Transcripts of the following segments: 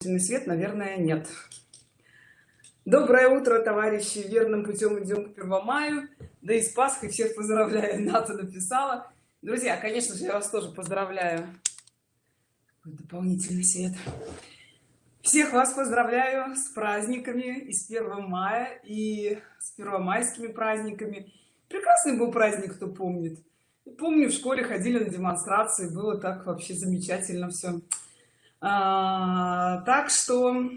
свет наверное нет. Доброе утро товарищи. Верным путем идем к первомаю. Да и с пасхой всех поздравляю. Ната написала. Друзья конечно же я вас тоже поздравляю. Дополнительный свет. Всех вас поздравляю с праздниками и с 1 мая и с первомайскими праздниками. Прекрасный был праздник кто помнит. Помню в школе ходили на демонстрации. Было так вообще замечательно все а, так что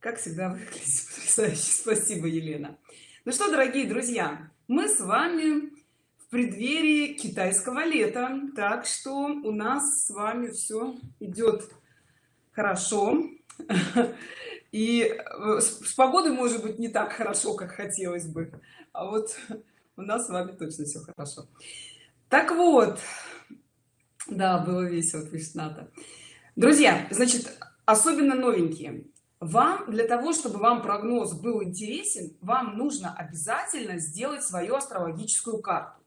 как всегда выглядит потрясающе. Спасибо елена. Ну что дорогие друзья мы с вами в преддверии китайского лета. Так что у нас с вами все идет хорошо. И э, с погодой может быть не так хорошо как хотелось бы. А вот у нас с вами точно все хорошо. Так вот. Да было весело вишната друзья значит особенно новенькие. Вам для того чтобы вам прогноз был интересен вам нужно обязательно сделать свою астрологическую карту.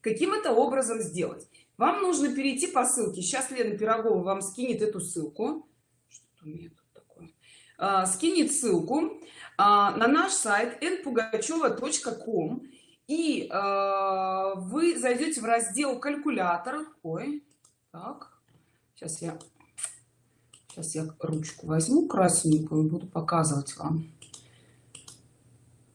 Каким это образом сделать? Вам нужно перейти по ссылке. Сейчас лена пирогова вам скинет эту ссылку. А, скинет ссылку а, на наш сайт npugacheva.com и э, вы зайдете в раздел калькулятор. Ой так. Сейчас я сейчас я ручку возьму красненькую буду показывать вам.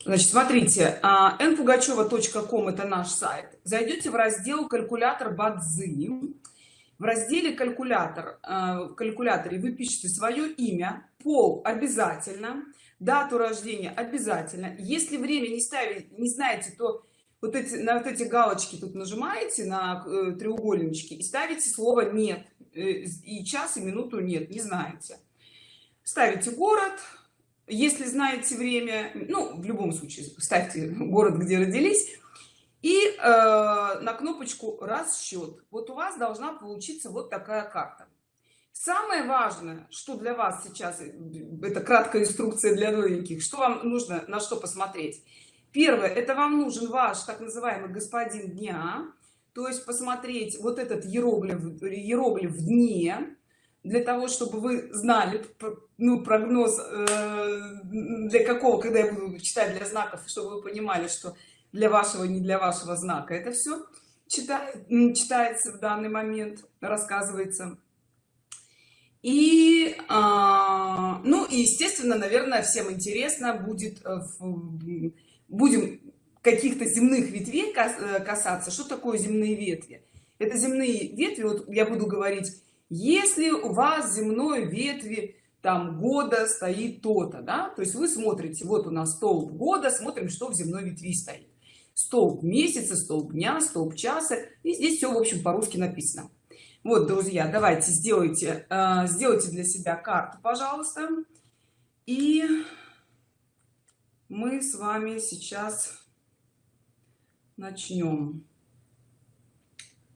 Значит смотрите npugacheva.com это наш сайт. Зайдете в раздел калькулятор бадзи в разделе калькулятор э, в калькуляторе вы пишете свое имя пол обязательно дату рождения обязательно. Если время не ставить не знаете то вот эти на вот эти галочки тут нажимаете на э, треугольнички и ставите слово нет и час и минуту нет не знаете. Ставите город. Если знаете время ну в любом случае ставьте город где родились. И э, на кнопочку расчет вот у вас должна получиться вот такая карта. Самое важное что для вас сейчас э, это краткая инструкция для новеньких что вам нужно на что посмотреть. Первое это вам нужен ваш так называемый господин дня то есть посмотреть вот этот иероглиф иероглиф в дне для того чтобы вы знали ну прогноз э, для какого когда я буду читать для знаков чтобы вы понимали что для вашего не для вашего знака это все читает читается в данный момент рассказывается. И а, ну и естественно наверное всем интересно будет э, будем каких-то земных ветвей э, касаться что такое земные ветви? Это земные ветви вот я буду говорить если у вас земной ветви там года стоит то-то да? То есть вы смотрите вот у нас столб года смотрим что в земной ветви стоит. Столб месяца столб дня столб часа и здесь все в общем по-русски написано. Вот друзья давайте сделайте э, сделайте для себя карту пожалуйста. И мы с вами сейчас начнем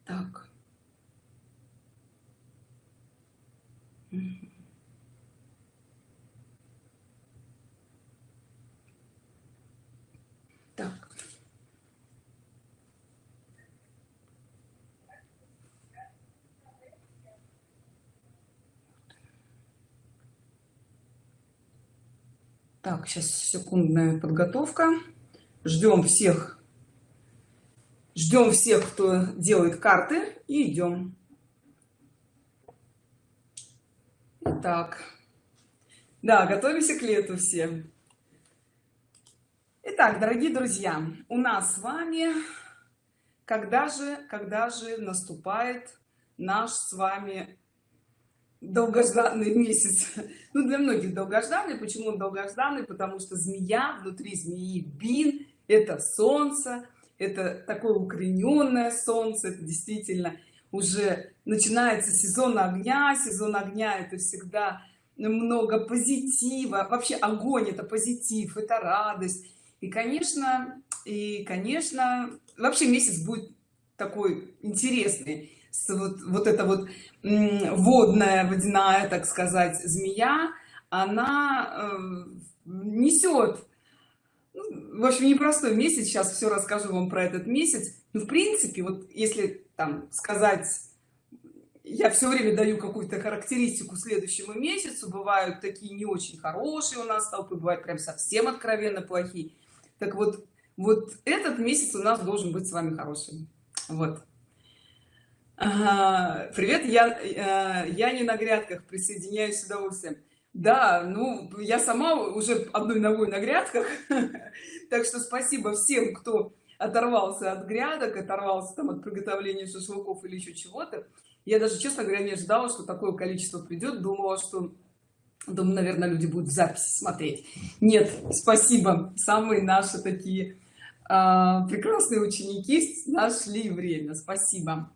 так. Так. Так сейчас секундная подготовка. Ждем всех ждем всех кто делает карты и идем. Так да готовимся к лету всем Итак, дорогие друзья у нас с вами когда же когда же наступает наш с вами долгожданный месяц? Ну для многих долгожданный. Почему он долгожданный? Потому что змея внутри змеи бин это солнце это такое укорененное солнце это действительно уже начинается сезон огня сезон огня это всегда много позитива. Вообще огонь это позитив это радость. И конечно и конечно вообще месяц будет такой интересный. Вот, вот это вот водная водяная так сказать змея она э, несет ну, в общем непростой месяц сейчас все расскажу вам про этот месяц. Ну в принципе вот если там сказать я все время даю какую-то характеристику следующему месяцу бывают такие не очень хорошие у нас толпы бывают прям совсем откровенно плохие. Так вот вот этот месяц у нас должен быть с вами хорошим. Вот. Привет я э, я не на грядках присоединяюсь с удовольствием да ну я сама уже одной ногой на грядках. Так что спасибо всем кто оторвался от грядок оторвался там от приготовления шашлыков или еще чего-то. Я даже честно говоря не ожидала что такое количество придет. Думала что думаю наверное люди будут в записи смотреть. Нет спасибо. Самые наши такие а, прекрасные ученики нашли время. Спасибо.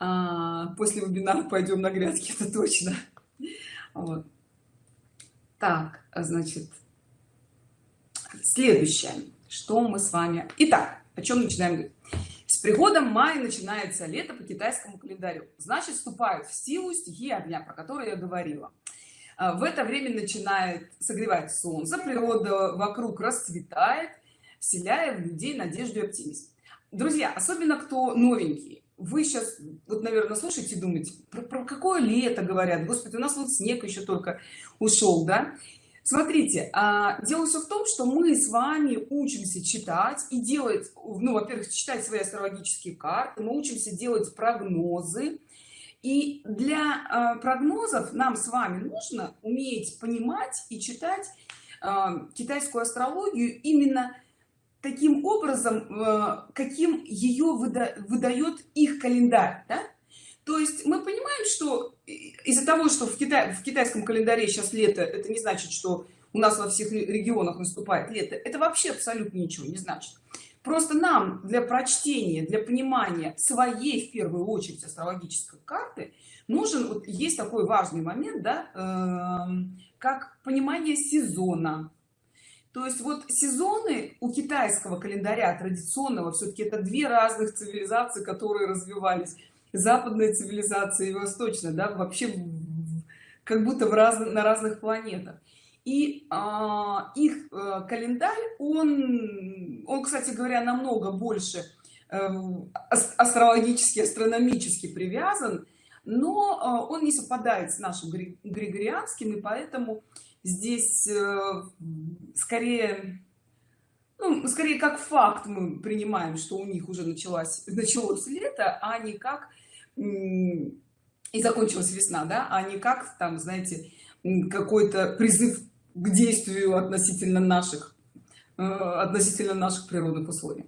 А, после вебинара пойдем на грядки это точно. Вот. Так значит следующее что мы с вами итак о чем начинаем говорить? С приходом мая начинается лето по китайскому календарю. Значит вступают в силу стихии огня про которые я говорила. А, в это время начинает согревать солнце природа вокруг расцветает вселяя в людей надежду и оптимизм. Друзья особенно кто новенький вы сейчас вот наверное слушайте думаете про, про какое лето говорят? Господи у нас вот снег еще только ушел да? Смотрите а, дело все в том что мы с вами учимся читать и делать ну во-первых читать свои астрологические карты мы учимся делать прогнозы. И для а, прогнозов нам с вами нужно уметь понимать и читать а, китайскую астрологию именно таким образом а, каким ее выда выдает их календарь да? то есть мы понимаем что из-за того что в китае в китайском календаре сейчас лето это не значит что у нас во всех регионах наступает лето. Это вообще абсолютно ничего не значит. Просто нам для прочтения для понимания своей в первую очередь астрологической карты нужен вот есть такой важный момент да э, как понимание сезона то есть вот сезоны у китайского календаря традиционного все-таки это две разных цивилизации которые развивались. Западная цивилизация и восточная да вообще как будто в раз, на разных планетах. И а, их а, календарь он он кстати говоря намного больше а, астрологически астрономически привязан но а, он не совпадает с нашим григорианским и поэтому здесь а, скорее ну, скорее как факт мы принимаем что у них уже началось началось лето а не как и закончилась весна да а не как там знаете какой-то призыв к действию относительно наших э, относительно наших природных условий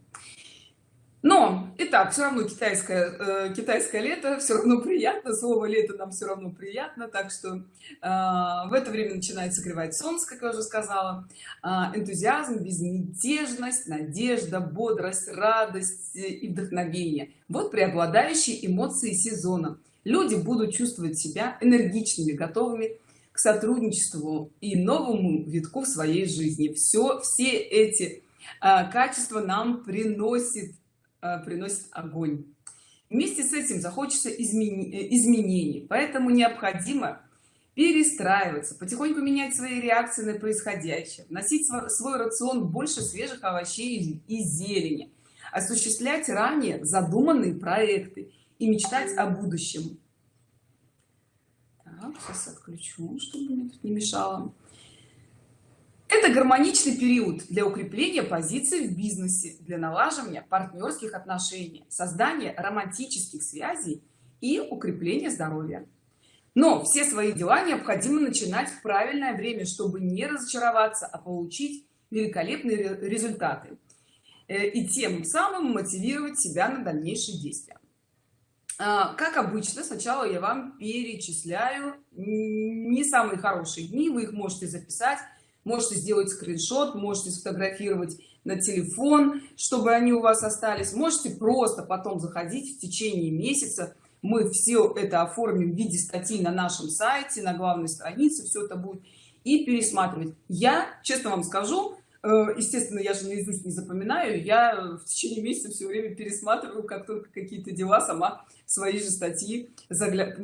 но и так все равно китайское э, китайское лето все равно приятно слово лето нам все равно приятно так что э, в это время начинает согревать солнце как я уже сказала. Э, энтузиазм безмятежность надежда бодрость радость и вдохновение вот преобладающие эмоции сезона. Люди будут чувствовать себя энергичными готовыми к сотрудничеству и новому витку в своей жизни. Все все эти э, качества нам приносит приносит огонь. Вместе с этим захочется э, изменений. Поэтому необходимо перестраиваться потихоньку менять свои реакции на происходящее носить свой рацион больше свежих овощей и зелени осуществлять ранее задуманные проекты и мечтать о будущем. Так, сейчас отключу чтобы мне тут не мешало это гармоничный период для укрепления позиций в бизнесе для налаживания партнерских отношений создания романтических связей и укрепления здоровья. Но все свои дела необходимо начинать в правильное время чтобы не разочароваться а получить великолепные результаты э, и тем самым мотивировать себя на дальнейшие действия. А, как обычно сначала я вам перечисляю не самые хорошие дни вы их можете записать можете сделать скриншот можете сфотографировать на телефон чтобы они у вас остались. Можете просто потом заходить в течение месяца. Мы все это оформим в виде статьи на нашем сайте на главной странице все это будет и пересматривать. Я честно вам скажу э, естественно я же наизусть не запоминаю я в течение месяца все время пересматриваю как только какие-то дела сама свои же статьи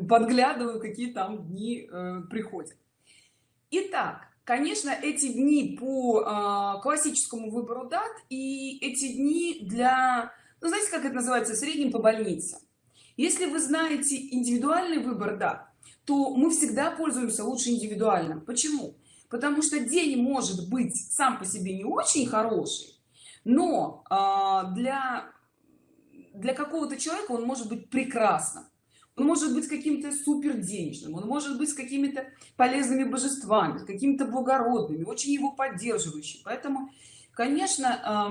подглядываю какие там дни э, приходят. Итак, конечно эти дни по э, классическому выбору дат и эти дни для ну, знаете как это называется средним по больнице. Если вы знаете индивидуальный выбор да то мы всегда пользуемся лучше индивидуальным. Почему? Потому что день может быть сам по себе не очень хороший но э, для для какого-то человека он может быть прекрасным он может быть каким-то супер денежным он может быть с какими-то полезными божествами с какими-то благородными очень его поддерживающий поэтому конечно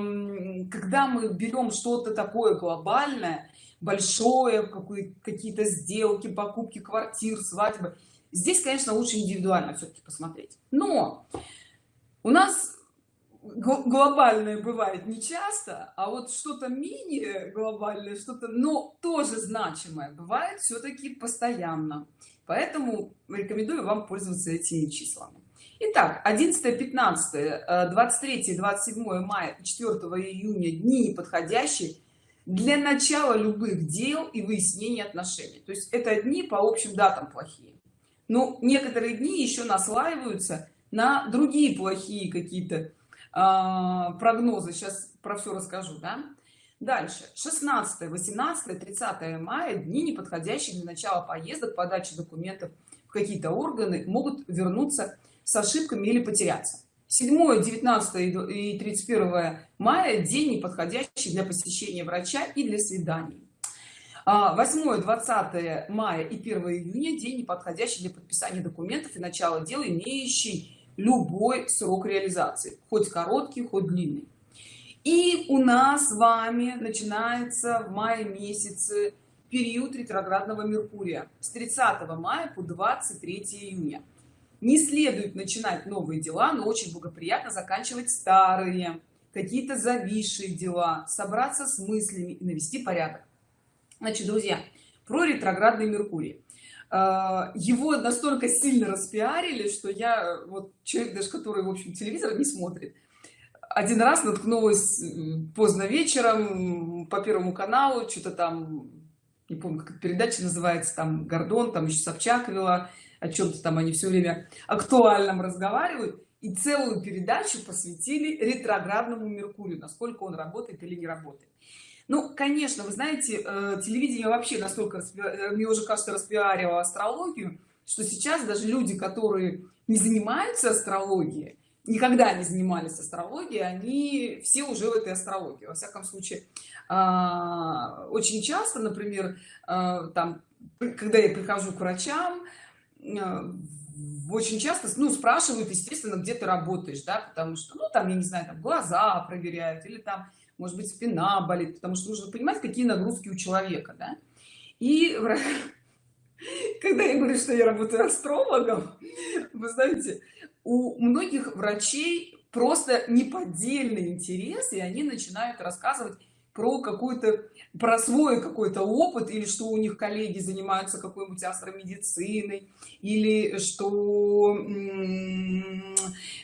когда мы берем что-то такое глобальное большое какие-то сделки покупки квартир свадьбы здесь конечно лучше индивидуально все-таки посмотреть. Но у нас глобальное бывает не часто а вот что-то мини глобальное что-то но тоже значимое бывает все-таки постоянно. Поэтому рекомендую вам пользоваться этими числами. Итак, 11 15 23 27 мая 4 июня дни подходящие для начала любых дел и выяснения отношений. То есть это дни по общим датам плохие. Но некоторые дни еще наслаиваются на другие плохие какие-то прогнозы. Сейчас про все расскажу да? дальше. 16 18 30 мая дни неподходящие для начала поездок подачи документов в какие-то органы могут вернуться с ошибками или потеряться. 7 19 и 31 мая день неподходящий для посещения врача и для свиданий. 8 20 мая и 1 июня день неподходящий для подписания документов и начала дела имеющий любой срок реализации хоть короткий хоть длинный. И у нас с вами начинается в мае месяце период ретроградного меркурия. С 30 мая по 23 июня. Не следует начинать новые дела но очень благоприятно заканчивать старые какие-то зависшие дела собраться с мыслями и навести порядок. Значит друзья про ретроградный меркурий его настолько сильно распиарили что я вот человек даже который в общем телевизор не смотрит. Один раз наткнулась поздно вечером по первому каналу что-то там не помню как передача называется там гордон там еще собчак вела о чем-то там они все время актуальном разговаривают. И целую передачу посвятили ретроградному меркурию насколько он работает или не работает ну конечно вы знаете э, телевидение вообще настолько э, мне уже кажется распиарило астрологию что сейчас даже люди которые не занимаются астрологией никогда не занимались астрологией они все уже в этой астрологии. Во всяком случае а, очень часто например а, там когда я прихожу к врачам а, очень часто ну спрашивают естественно где ты работаешь да потому что ну там я не знаю там глаза проверяют или там может быть спина болит потому что нужно понимать какие нагрузки у человека да? и когда я говорю что я работаю астрологом вы знаете у многих врачей просто неподдельный интерес и они начинают рассказывать про какой-то про свой какой-то опыт или что у них коллеги занимаются какой-нибудь астромедициной или что э,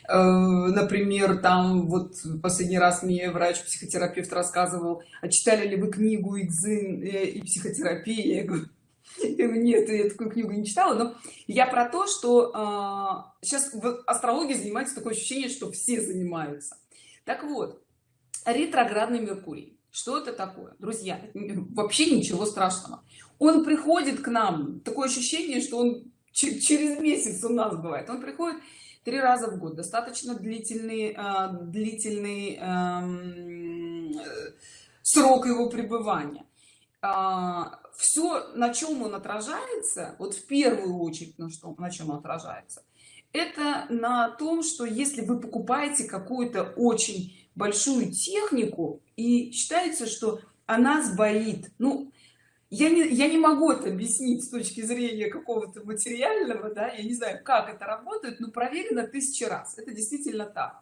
например там вот последний раз мне врач психотерапевт рассказывал а читали ли вы книгу Икзин э, и психотерапия? Я говорю нет я такую книгу не читала но я про то что сейчас в астрологии занимается такое ощущение что все занимаются так вот ретроградный меркурий что это такое? Друзья вообще ничего страшного. Он приходит к нам такое ощущение что он через месяц у нас бывает. Он приходит три раза в год достаточно длительный э, длительный э, срок его пребывания. А, все на чем он отражается вот в первую очередь на что на чем он отражается это на том что если вы покупаете какую-то очень большую технику и считается что она сбоит. Ну я не я не могу это объяснить с точки зрения какого-то материального да я не знаю как это работает но проверено тысячи раз. Это действительно так.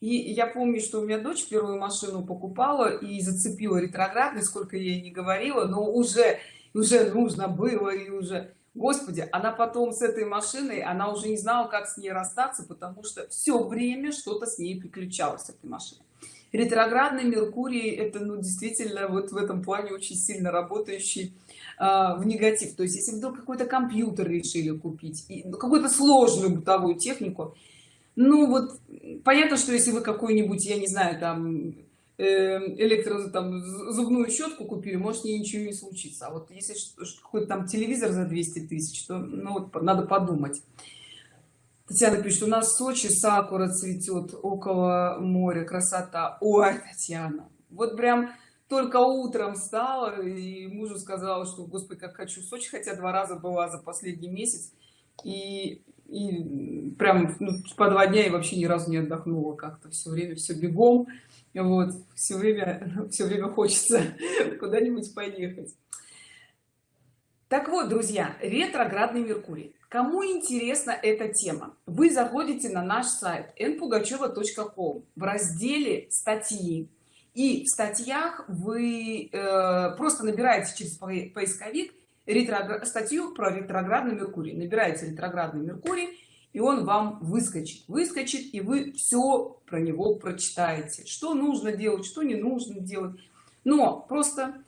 И я помню что у меня дочь первую машину покупала и зацепила ретроградный сколько я ей не говорила но уже уже нужно было и уже господи она потом с этой машиной она уже не знала как с ней расстаться потому что все время что-то с ней приключалось с этой машиной. Ретроградный меркурий это ну действительно вот в этом плане очень сильно работающий э, в негатив. То есть если вдруг какой-то компьютер решили купить ну, какую-то сложную бытовую технику ну вот понятно что если вы какой-нибудь я не знаю там электро там зубную щетку купили может ничего не случится. А вот если какой-то там телевизор за 200 тысяч то ну вот надо подумать. Татьяна пишет у нас в сочи сакура цветет около моря красота ой татьяна вот прям только утром встала и мужу сказала что господи как хочу в сочи хотя два раза была за последний месяц и и прям ну, по два дня и вообще ни разу не отдохнула как-то. Все время все бегом. Вот все время все время хочется куда-нибудь поехать. Так вот друзья ретроградный меркурий. Кому интересна эта тема? Вы заходите на наш сайт npugacheva.com в разделе статьи и в статьях вы э, просто набираете через поисковик ретроград статью про ретроградный меркурий. Набираете ретроградный меркурий и он вам выскочит выскочит и вы все про него прочитаете. Что нужно делать что не нужно делать. Но просто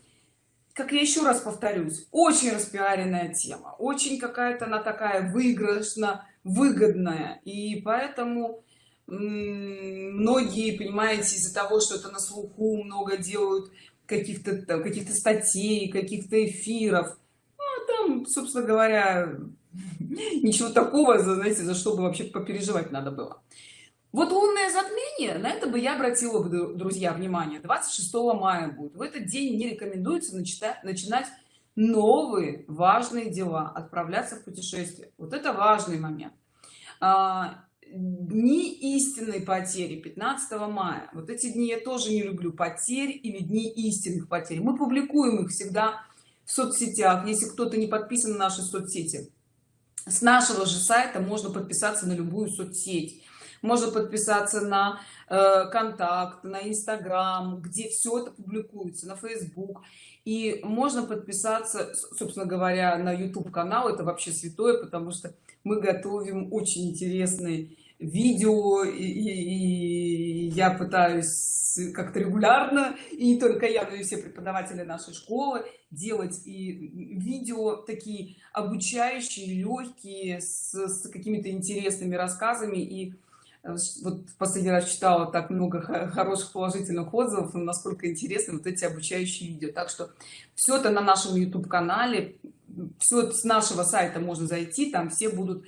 как я еще раз повторюсь очень распиаренная тема очень какая-то она такая выигрышно выгодная. И поэтому многие понимаете из-за того что это на слуху много делают каких-то каких-то статей каких-то эфиров там собственно говоря ничего такого знаете за что бы вообще попереживать надо было. Вот лунное затмение на это бы я обратила бы друзья внимание. 26 мая будет. В этот день не рекомендуется начинать начинать новые важные дела отправляться в путешествие. Вот это важный момент. А, дни истинной потери 15 мая. Вот эти дни я тоже не люблю. Потерь или дни истинных потерь. Мы публикуем их всегда в соцсетях если кто-то не подписан на наши соцсети. С нашего же сайта можно подписаться на любую соцсеть. Можно подписаться на э, контакт на инстаграм где все это публикуется на facebook и можно подписаться собственно говоря на youtube канал. Это вообще святое потому что мы готовим очень интересные видео и, и, и я пытаюсь как-то регулярно и не только я но и все преподаватели нашей школы делать и видео такие обучающие легкие с, с какими-то интересными рассказами. И э, вот в последний раз читала так много хороших положительных отзывов насколько интересны вот эти обучающие видео. Так что все это на нашем youtube канале все с нашего сайта можно зайти там все будут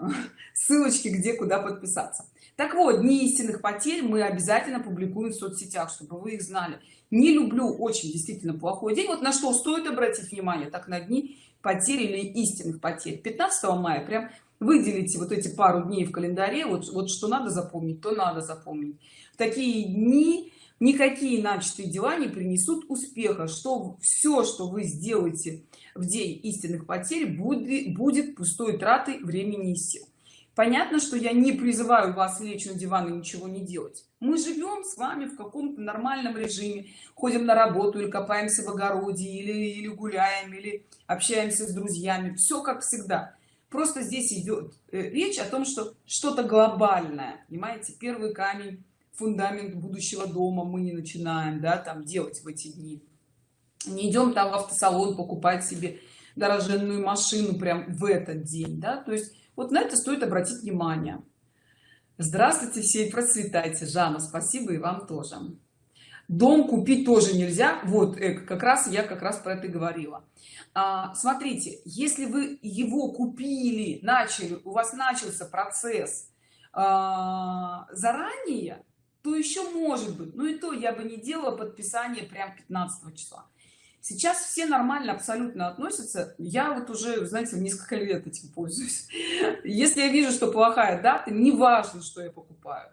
ссылочки где куда подписаться. Так вот дни истинных потерь мы обязательно публикуем в соцсетях чтобы вы их знали. Не люблю очень действительно плохой день. Вот на что стоит обратить внимание так на дни потерь или истинных потерь 15 мая прям выделите вот эти пару дней в календаре. Вот вот что надо запомнить то надо запомнить. В такие дни никакие начатые дела не принесут успеха. Что все что вы сделаете в день истинных потерь будет будет пустой тратой времени и сил. Понятно что я не призываю вас лечь на диван и ничего не делать. Мы живем с вами в каком-то нормальном режиме. Ходим на работу или копаемся в огороде или, или гуляем или общаемся с друзьями. Все как всегда. Просто здесь идет э, речь о том что что-то глобальное. Понимаете первый камень фундамент будущего дома мы не начинаем да там делать в эти дни не идем там в автосалон покупать себе дороженную машину прям в этот день да? То есть вот на это стоит обратить внимание. Здравствуйте все и процветайте. Жанна спасибо и вам тоже. Дом купить тоже нельзя? Вот э, как раз я как раз про это говорила. А, смотрите если вы его купили начали у вас начался процесс а, заранее то еще может быть. Ну и то я бы не делала подписание прям 15 числа сейчас все нормально абсолютно относятся. Я вот уже знаете несколько лет этим пользуюсь. Если я вижу что плохая дата не важно что я покупаю.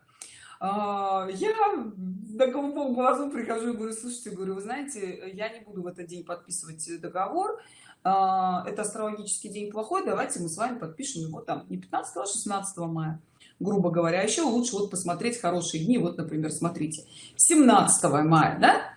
А, я на голубом глазу прихожу и говорю слушайте говорю вы знаете я не буду в этот день подписывать договор. А, это астрологический день плохой давайте мы с вами подпишем его там не 15 а 16 мая грубо говоря еще лучше вот посмотреть хорошие дни. Вот например смотрите 17 мая да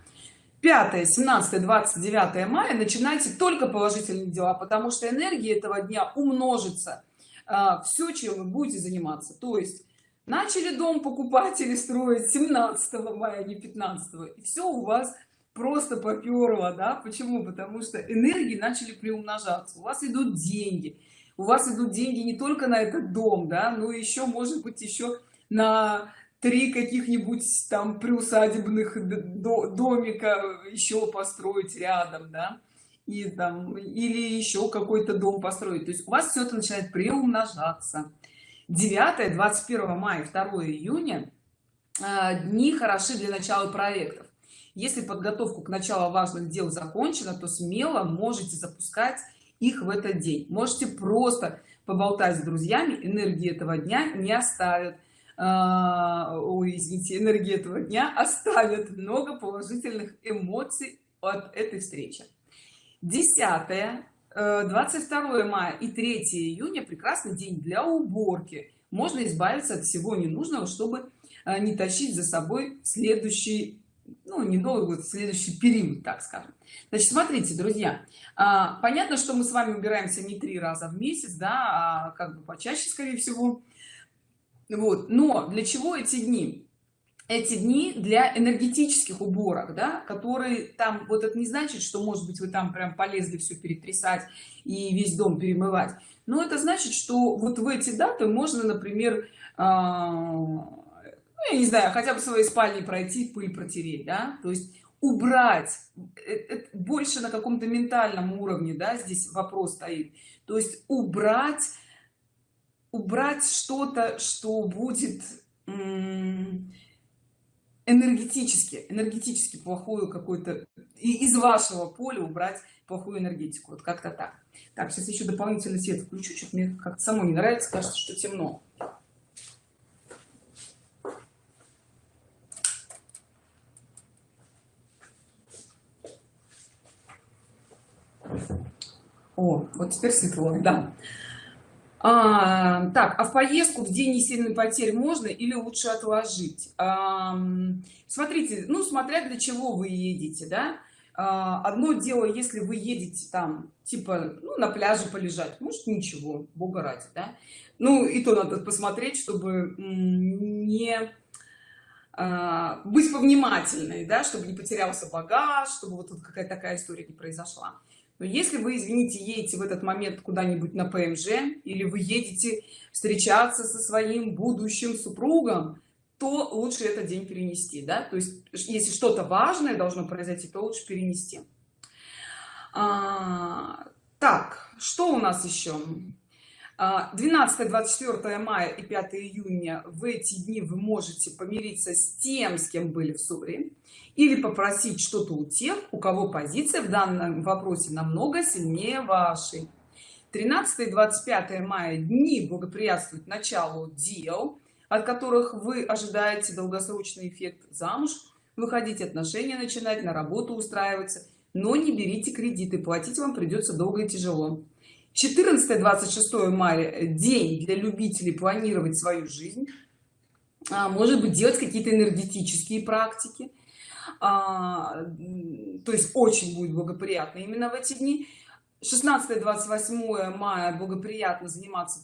5 17 29 мая начинайте только положительные дела потому что энергия этого дня умножится а, все чем вы будете заниматься. То есть начали дом покупать или строить 17 мая не 15 и все у вас просто поперло да? Почему? Потому что энергии начали приумножаться. У вас идут деньги. У вас идут деньги не только на этот дом да но еще может быть еще на три каких-нибудь там приусадебных домика еще построить рядом да и там или еще какой-то дом построить. То есть у вас все это начинает приумножаться. 9 21 мая 2 июня а, дни хороши для начала проектов. Если подготовку к началу важных дел закончена то смело можете запускать их в этот день. Можете просто поболтать с друзьями энергии этого дня не оставят ой, извините, энергии этого дня оставят много положительных эмоций от этой встречи. 10 22 э, мая и 3 июня прекрасный день для уборки. Можно избавиться от всего ненужного чтобы э, не тащить за собой следующий ну недолго вот следующий период так скажем. Значит смотрите друзья а, понятно что мы с вами убираемся не три раза в месяц да а как бы почаще скорее всего вот. Но для чего эти дни? Эти дни для энергетических уборок да которые там вот это не значит что может быть вы там прям полезли все перетрясать и весь дом перемывать. Но это значит что вот в эти даты можно например а, ну, я не знаю хотя бы своей спальне пройти пыль протереть да. То есть убрать это э, больше на каком-то ментальном уровне да здесь вопрос стоит. То есть убрать убрать что-то что будет энергетически энергетически плохую какой-то из вашего поля убрать плохую энергетику. Вот как-то так. Так сейчас еще дополнительный свет включу что мне как-то само не нравится кажется что темно. О вот теперь светло да а, так а в поездку в день несильной потерь можно или лучше отложить? А, смотрите ну смотря для чего вы едете да? А, одно дело если вы едете там типа ну, на пляже полежать может ничего бога ради да? Ну и то надо посмотреть чтобы не а, быть повнимательной да чтобы не потерялся багаж чтобы вот тут какая-то такая история не произошла но если вы извините едете в этот момент куда-нибудь на пмж или вы едете встречаться со своим будущим супругом то лучше этот день перенести да? То есть если что-то важное должно произойти то лучше перенести. А, так что у нас еще 12 24 мая и 5 июня в эти дни вы можете помириться с тем с кем были в ссоре или попросить что-то у тех у кого позиция в данном вопросе намного сильнее вашей. 13 и 25 мая дни благоприятствуют началу дел от которых вы ожидаете долгосрочный эффект замуж выходить отношения начинать на работу устраиваться но не берите кредиты платить вам придется долго и тяжело 14 26 мая день для любителей планировать свою жизнь. А, может быть делать какие-то энергетические практики. А, то есть очень будет благоприятно именно в эти дни. 16 28 мая благоприятно заниматься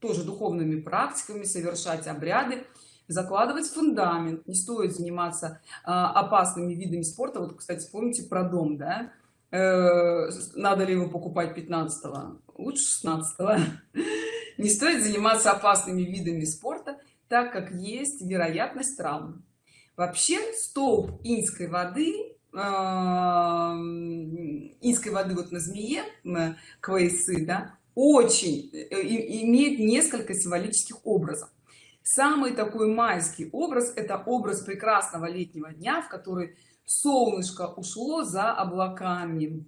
тоже духовными практиками совершать обряды закладывать фундамент. Не стоит заниматься а, опасными видами спорта. Вот кстати помните про дом да надо ли его покупать 15 -го? лучше 16 -го. не стоит заниматься опасными видами спорта так как есть вероятность травм вообще столб инской воды э, инской воды вот на змее на квейсы да очень э, имеет несколько символических образов самый такой майский образ это образ прекрасного летнего дня в который солнышко ушло за облаками.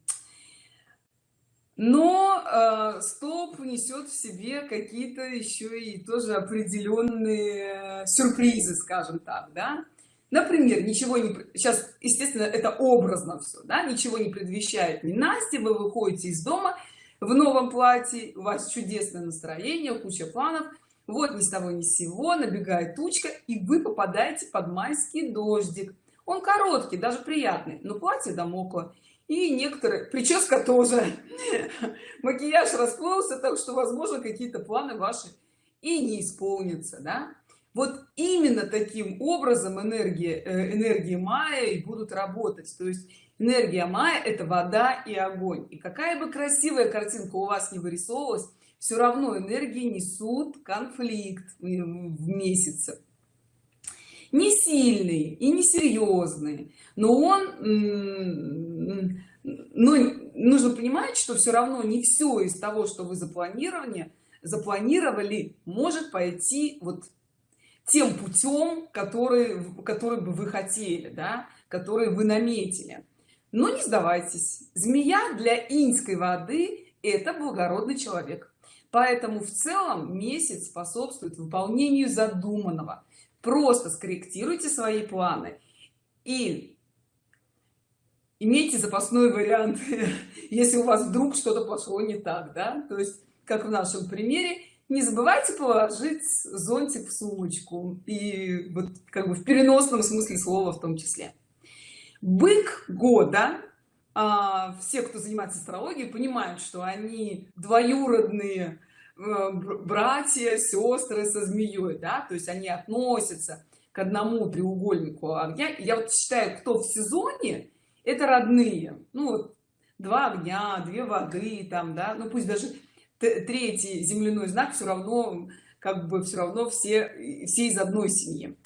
Но э, стоп несет в себе какие-то еще и тоже определенные сюрпризы скажем так да. Например ничего не сейчас естественно это образно все да ничего не предвещает не Настя вы выходите из дома в новом платье у вас чудесное настроение куча планов вот ни с того ни с сего набегает тучка и вы попадаете под майский дождик. Он короткий даже приятный но платье домокло. И некоторые прическа тоже. Макияж расплылся так что возможно какие-то планы ваши и не исполнятся да? Вот именно таким образом энергии э, энергии мая и будут работать. То есть энергия мая это вода и огонь. И какая бы красивая картинка у вас не вырисовывалась все равно энергии несут конфликт в месяце. Не сильный и не серьезный но он но нужно понимать что все равно не все из того что вы запланировали запланировали может пойти вот тем путем который который бы вы хотели да который вы наметили. Но не сдавайтесь. Змея для иньской воды это благородный человек поэтому в целом месяц способствует выполнению задуманного. Просто скорректируйте свои планы и имейте запасной вариант если у вас вдруг что-то пошло не так да? То есть как в нашем примере не забывайте положить зонтик в сумочку и вот как бы в переносном смысле слова в том числе. Бык года а, все кто занимается астрологией понимают что они двоюродные э, братья сестры со змеей да то есть они относятся к одному треугольнику огня. Я вот считаю кто в сезоне это родные. Ну два огня две воды там да ну пусть даже третий земляной знак все равно как бы все равно все все из одной семьи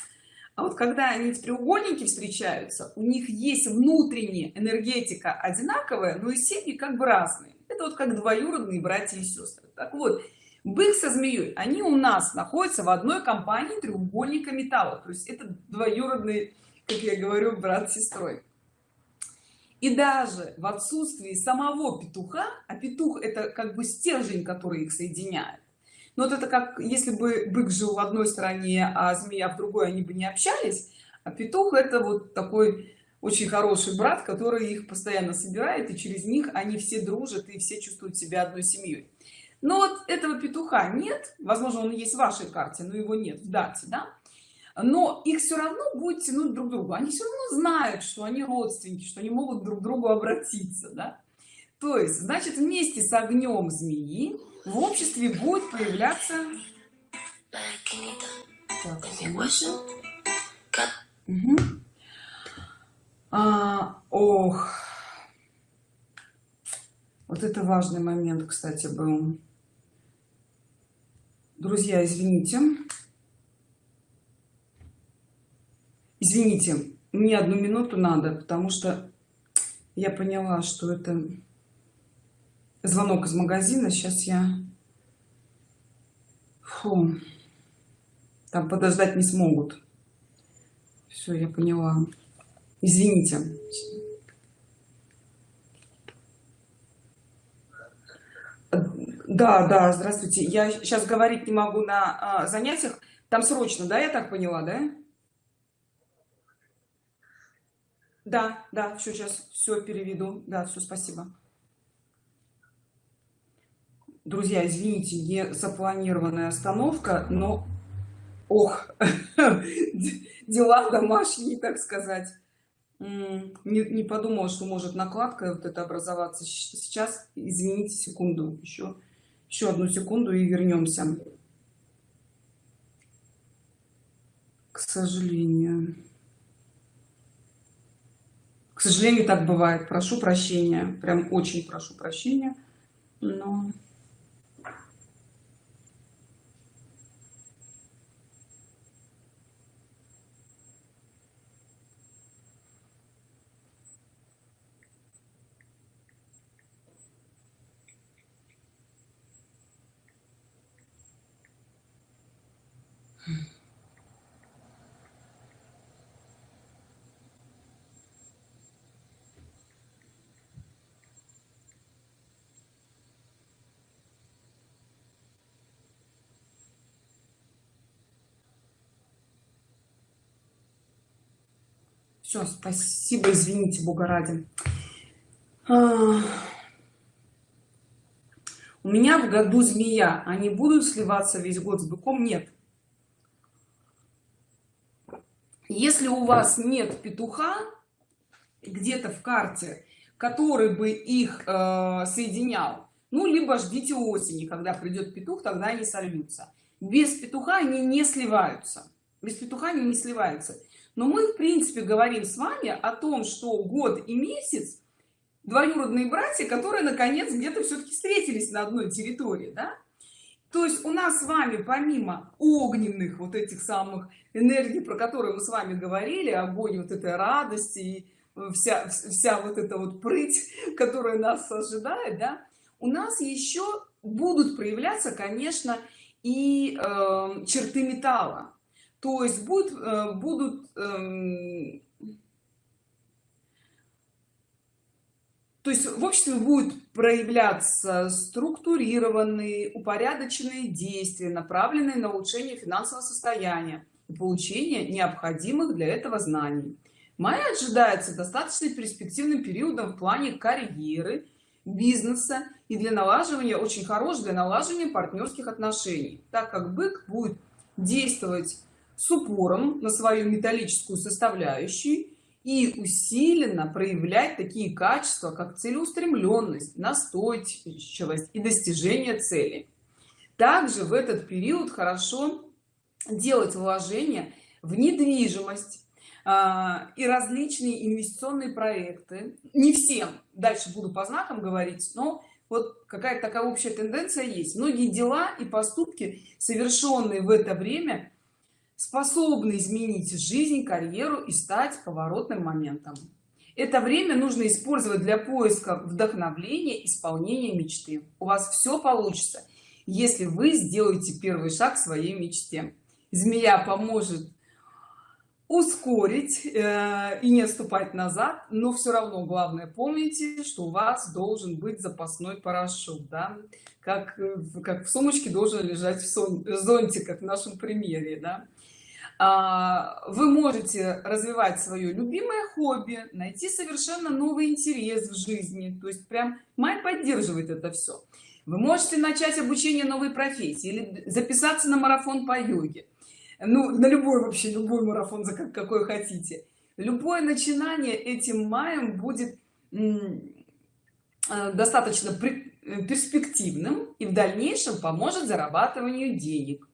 а вот когда они в треугольнике встречаются у них есть внутренняя энергетика одинаковая но и семьи как бы разные. Это вот как двоюродные братья и сестры. Так вот бык со змеей они у нас находятся в одной компании треугольника металла. То есть это двоюродный как я говорю брат с сестрой. И даже в отсутствии самого петуха а петух это как бы стержень который их соединяет но вот это как если бы бык жил в одной стране а змея в другой они бы не общались а петух это вот такой очень хороший брат который их постоянно собирает и через них они все дружат и все чувствуют себя одной семьей. Но вот этого петуха нет возможно он есть в вашей карте но его нет в дате да? Но их все равно будет тянуть друг к другу. Они все равно знают что они родственники что они могут друг к другу обратиться да? то есть значит вместе с огнем змеи в обществе будет появляться. Так, угу. а, ох. Вот это важный момент кстати был. Друзья извините. Извините мне одну минуту надо потому что я поняла что это звонок из магазина сейчас я Фу. там подождать не смогут. Все я поняла. Извините. Да да здравствуйте. Я сейчас говорить не могу на а, занятиях. Там срочно да я так поняла да? Да да все сейчас все переведу. Да все спасибо друзья извините не запланированная остановка но ох дела домашние так сказать. Не, не подумала что может накладка вот это образоваться. Сейчас извините секунду еще еще одну секунду и вернемся. К сожалению. К сожалению так бывает. Прошу прощения прям очень прошу прощения но все спасибо извините бога ради. А, у меня в году змея. Они будут сливаться весь год с быком? Нет. Если у вас нет петуха где-то в карте который бы их э, соединял ну либо ждите осени когда придет петух тогда они сольются. Без петуха они не сливаются. Без петуха они не сливаются но мы в принципе говорим с вами о том что год и месяц двоюродные братья которые наконец где-то все-таки встретились на одной территории да? то есть у нас с вами помимо огненных вот этих самых энергий про которые мы с вами говорили огонь вот этой радости и вся вся вот эта вот прыть которая нас ожидает да у нас еще будут проявляться конечно и э, черты металла то есть будут э, будут э, то есть в обществе будет проявляться структурированные упорядоченные действия направленные на улучшение финансового состояния и получение необходимых для этого знаний. Май ожидается достаточно перспективным периодом в плане карьеры бизнеса и для налаживания очень хорош для налаживания партнерских отношений так как бык будет действовать с упором на свою металлическую составляющую и усиленно проявлять такие качества как целеустремленность настойчивость и достижение цели. Также в этот период хорошо делать вложения в недвижимость а, и различные инвестиционные проекты. Не всем дальше буду по знакам говорить но вот какая-то такая общая тенденция есть. Многие дела и поступки совершенные в это время способны изменить жизнь карьеру и стать поворотным моментом это время нужно использовать для поиска вдохновления исполнения мечты у вас все получится если вы сделаете первый шаг к своей мечте змея поможет ускорить э, и не отступать назад но все равно главное помните что у вас должен быть запасной парашют да? как как в сумочке должен лежать в сон, зонтик как в нашем примере да? А, вы можете развивать свое любимое хобби найти совершенно новый интерес в жизни. То есть прям май поддерживает это все вы можете начать обучение новой профессии или записаться на марафон по йоге. Ну на любой вообще любой марафон за какой хотите. Любое начинание этим маем будет э, достаточно перспективным и в дальнейшем поможет зарабатыванию денег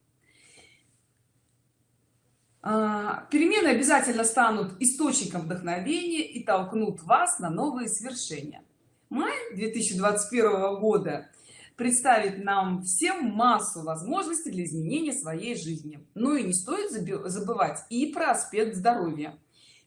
перемены обязательно станут источником вдохновения и толкнут вас на новые свершения. Май 2021 года представит нам всем массу возможностей для изменения своей жизни. Ну и не стоит забывать и про аспект здоровья.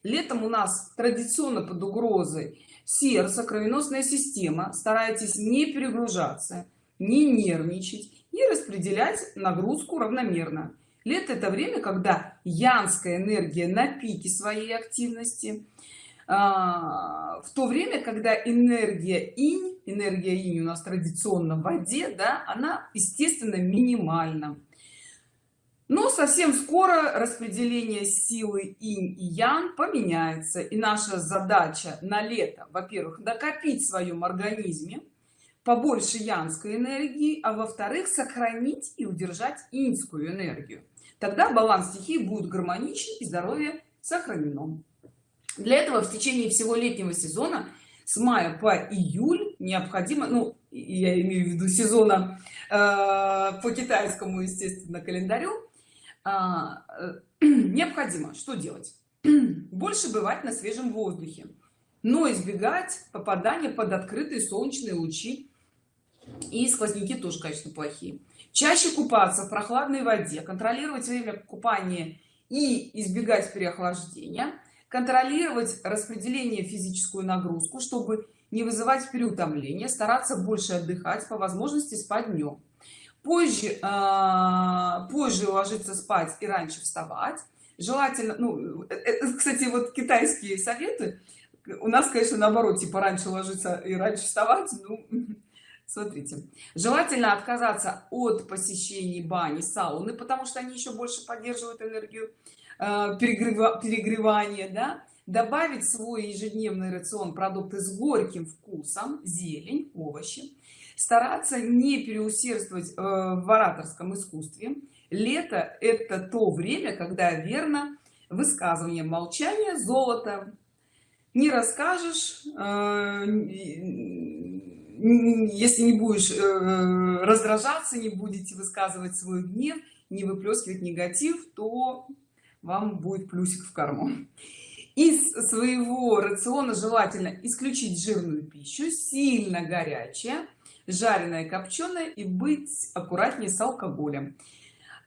Летом у нас традиционно под угрозой сердце кровеносная система. Старайтесь не перегружаться не нервничать и распределять нагрузку равномерно лето это время когда янская энергия на пике своей активности. А, в то время когда энергия инь энергия инь у нас традиционно в воде да она естественно минимальна. Но совсем скоро распределение силы инь и ян поменяется и наша задача на лето во-первых накопить в своем организме побольше янской энергии а во-вторых сохранить и удержать иньскую энергию тогда баланс стихии будет гармоничен и здоровье сохранено. Для этого в течение всего летнего сезона с мая по июль необходимо ну я имею в виду сезона э, по китайскому естественно календарю э, э, необходимо что делать? Больше бывать на свежем воздухе но избегать попадания под открытые солнечные лучи. И сквозняки тоже конечно плохие чаще купаться в прохладной воде контролировать время купания и избегать переохлаждения контролировать распределение физическую нагрузку чтобы не вызывать переутомление стараться больше отдыхать по возможности спать днем позже э, позже ложиться спать и раньше вставать. Желательно ну э, э, кстати вот китайские советы. У нас конечно наоборот типа раньше ложиться и раньше вставать ну, смотрите. Желательно отказаться от посещений бани сауны потому что они еще больше поддерживают энергию э, перегрева, перегревания да? добавить свой ежедневный рацион продукты с горьким вкусом зелень овощи. Стараться не переусердствовать э, в ораторском искусстве. Лето это то время когда верно высказывание молчание золото. Не расскажешь э, если не будешь э, раздражаться не будете высказывать свой гнев не выплескивать негатив то вам будет плюсик в карму. Из своего рациона желательно исключить жирную пищу сильно горячая жареное копченое и быть аккуратнее с алкоголем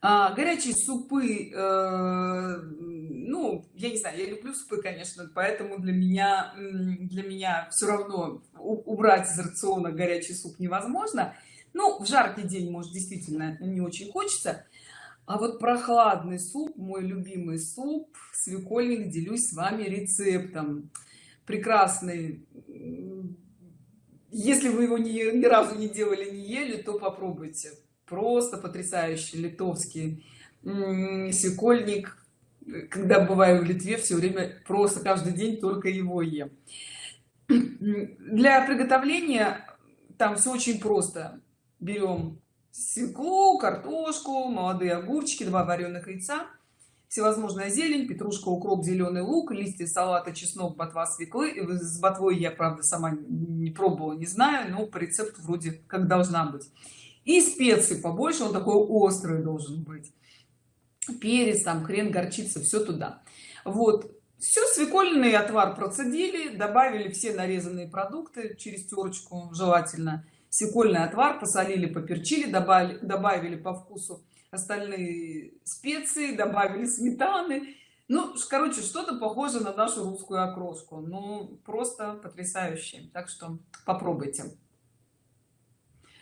а, горячие супы э, ну я не знаю я люблю супы конечно поэтому для меня для меня все равно убрать из рациона горячий суп невозможно. Ну в жаркий день может действительно не очень хочется. А вот прохладный суп мой любимый суп свекольник делюсь с вами рецептом. Прекрасный если вы его ни, ни разу не делали не ели то попробуйте просто потрясающий литовский свекольник когда бываю в литве все время просто каждый день только его ем. Для приготовления там все очень просто. Берем свеклу картошку молодые огурчики два вареных яйца всевозможная зелень петрушка укроп зеленый лук листья салата чеснок ботва свеклы. С ботвой я правда сама не пробовала не знаю но по рецепту вроде как должна быть и специи побольше он такой острый должен быть. Перец там хрен горчица все туда. Вот. Все свекольный отвар процедили добавили все нарезанные продукты через терочку желательно. Свекольный отвар посолили поперчили добавили добавили по вкусу остальные специи добавили сметаны. Ну короче что-то похоже на нашу русскую окрошку. Ну просто потрясающе. Так что попробуйте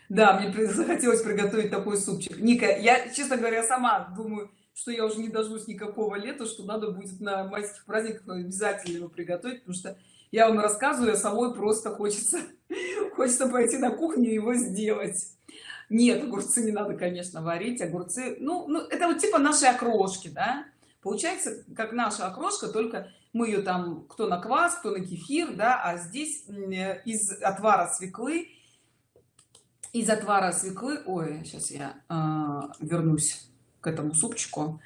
да мне захотелось приготовить такой супчик. Ника я честно говоря сама думаю что я уже не дождусь никакого лета что надо будет на майских праздниках обязательно его приготовить потому что я вам рассказываю а самой просто хочется хочется пойти на кухню и его сделать. Нет огурцы не надо конечно варить. Огурцы ну, ну это вот типа наши окрошки да? Получается как наша окрошка только мы ее там кто на квас кто на кефир да а здесь из отвара свеклы из отвара свеклы ой сейчас я э, вернусь к этому супчику.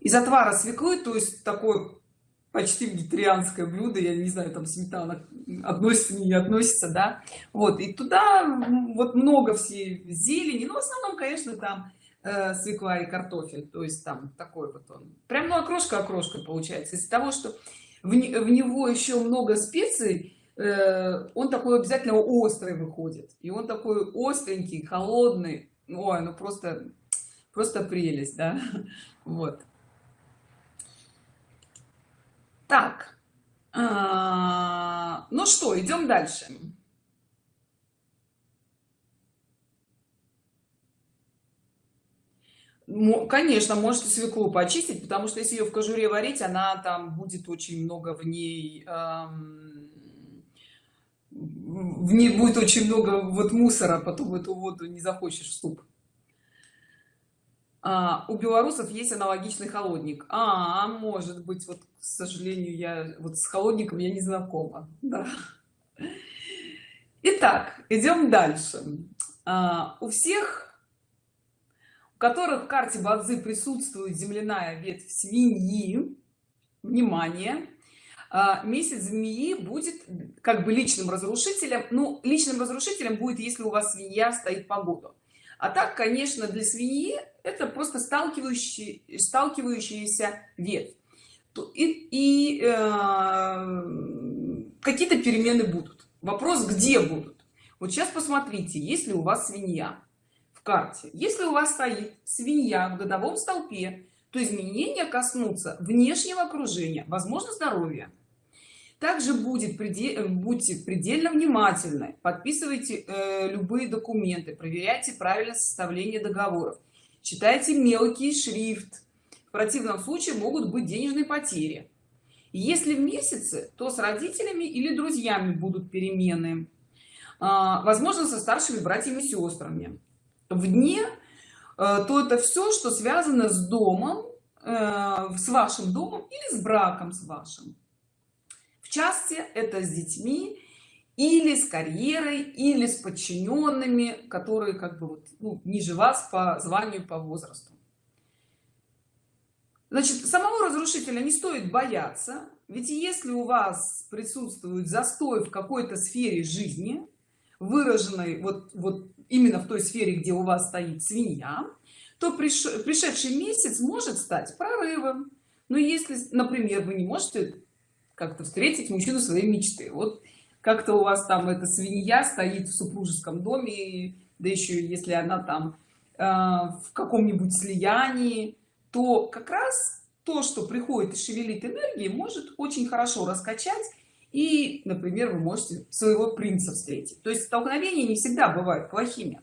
Из отвара свеклы то есть такой почти вегетарианское блюдо я не знаю там сметана относится не относится да. Вот и туда вот много всей зелени но в основном конечно там э, свекла и картофель то есть там такой вот он. Прям ну окрошка окрошка получается. Из-за того что в, в него еще много специй он такой обязательно острый выходит. И он такой остренький холодный. Ой ну просто просто прелесть да? Вот. Так. А, ну что идем дальше. Конечно можете свеклу почистить потому что если ее в кожуре варить она там будет очень много в ней эм, в ней будет очень много вот мусора потом в эту воду не захочешь суп. А, у белорусов есть аналогичный холодник. А, может быть вот к сожалению я вот с холодником я не знакома. Да. итак идем дальше. А, у всех у которых в карте бадзы присутствует земляная ветвь свиньи внимание а, месяц змеи будет как бы личным разрушителем. Ну личным разрушителем будет если у вас свинья стоит по году. А так конечно для свиньи это просто сталкивающий сталкивающиеся ветвь и, и э, какие-то перемены будут. Вопрос где будут? Вот сейчас посмотрите если у вас свинья в карте. Если у вас стоит свинья в годовом столпе то изменения коснутся внешнего окружения возможно здоровья также будет предел, будьте предельно внимательны подписывайте э, любые документы проверяйте правильное составление договоров читайте мелкий шрифт. В противном случае могут быть денежные потери. Если в месяце то с родителями или друзьями будут перемены а, возможно со старшими братьями и сестрами. В дне э, то это все что связано с домом э, с вашим домом или с браком с вашим части это с детьми или с карьерой или с подчиненными которые как бы вот, ну, ниже вас по званию по возрасту. Значит самого разрушителя не стоит бояться ведь если у вас присутствует застой в какой-то сфере жизни выраженной вот вот именно в той сфере где у вас стоит свинья то приш... пришедший месяц может стать прорывом. Но если например вы не можете как-то встретить мужчину своей мечты. Вот как-то у вас там эта свинья стоит в супружеском доме да еще если она там э, в каком-нибудь слиянии то как раз то что приходит и шевелит энергии может очень хорошо раскачать и например вы можете своего принца встретить. То есть столкновения не всегда бывают плохими.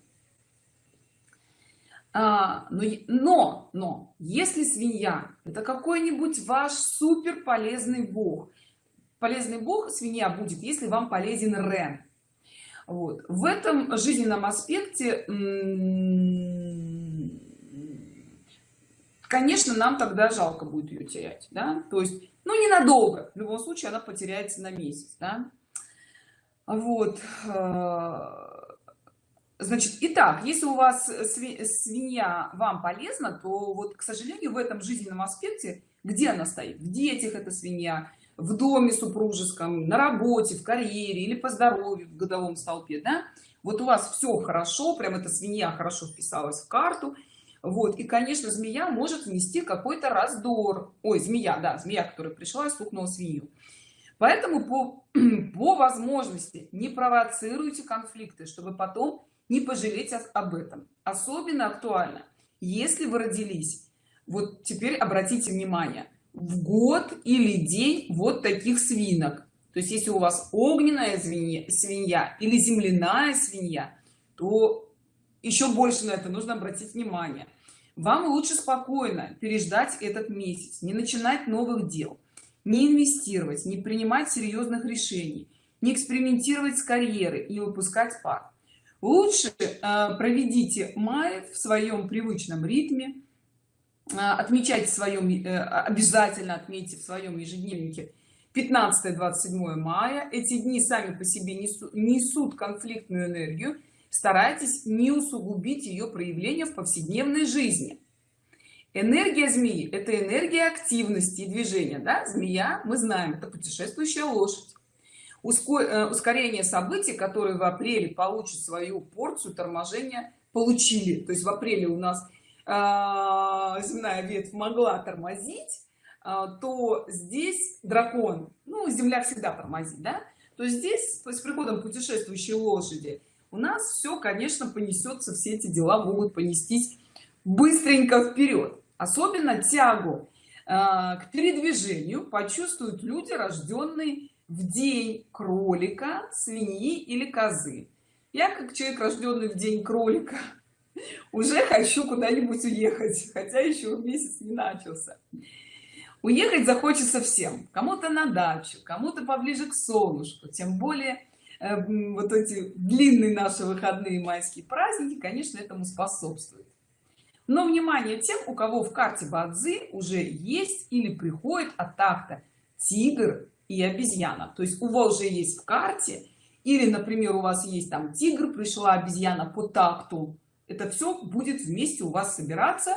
А, но, но но если свинья это какой-нибудь ваш супер полезный бог полезный бог свинья будет если вам полезен рен. Вот. В этом жизненном аспекте конечно нам тогда жалко будет ее терять да? то есть ну ненадолго. В любом случае она потеряется на месяц да? вот. Э, значит итак если у вас свинья вам полезна то вот к сожалению в этом жизненном аспекте где она стоит? В детях эта свинья в доме супружеском на работе в карьере или по здоровью в годовом столпе да? Вот у вас все хорошо прям эта свинья хорошо вписалась в карту. Вот и конечно змея может внести какой-то раздор. Ой змея да змея которая пришла и стукнула свинью. Поэтому по по возможности не провоцируйте конфликты чтобы потом не пожалеть об этом. Особенно актуально если вы родились. Вот теперь обратите внимание в год или день вот таких свинок. То есть если у вас огненная свинья, или земляная свинья то еще больше на это нужно обратить внимание. Вам лучше спокойно переждать этот месяц не начинать новых дел не инвестировать не принимать серьезных решений не экспериментировать с карьерой и выпускать пар лучше э, проведите май в своем привычном ритме отмечайте в своем э, обязательно отметьте в своем ежедневнике. 15 27 мая. Эти дни сами по себе несут, несут конфликтную энергию. Старайтесь не усугубить ее проявление в повседневной жизни. Энергия змеи это энергия активности и движения да? змея мы знаем это путешествующая лошадь. Э, ускорение событий которые в апреле получат свою порцию торможения получили. То есть в апреле у нас э, земная ветвь могла тормозить э, то здесь дракон ну земля всегда тормозит да? То здесь с приходом путешествующей лошади у нас все конечно понесется все эти дела могут понестись быстренько вперед особенно тягу э, к передвижению почувствуют люди рожденные в день кролика свиньи или козы. Я как человек рожденный в день кролика уже хочу куда-нибудь уехать хотя еще месяц не начался. Уехать захочется всем. Кому-то на дачу кому-то поближе к солнышку. Тем более э, вот эти длинные наши выходные майские праздники конечно этому способствует но внимание тем у кого в карте бадзи уже есть или приходит атака тигр и обезьяна. То есть у вас уже есть в карте или например у вас есть там тигр пришла обезьяна по такту это все будет вместе у вас собираться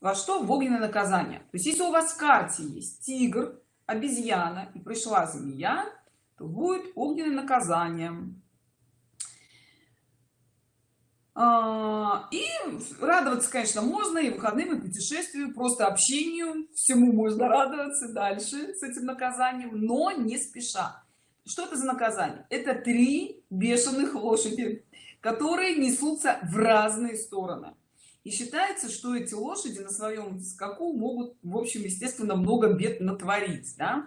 во что? В огненное наказание. То есть если у вас в карте есть тигр обезьяна и пришла змея то будет огненное наказание а, и радоваться конечно можно и выходным и путешествию просто общению. Всему можно радоваться дальше с этим наказанием но не спеша. Что это за наказание? Это три бешеных лошади которые несутся в разные стороны. И считается что эти лошади на своем скаку могут в общем естественно много бед натворить да?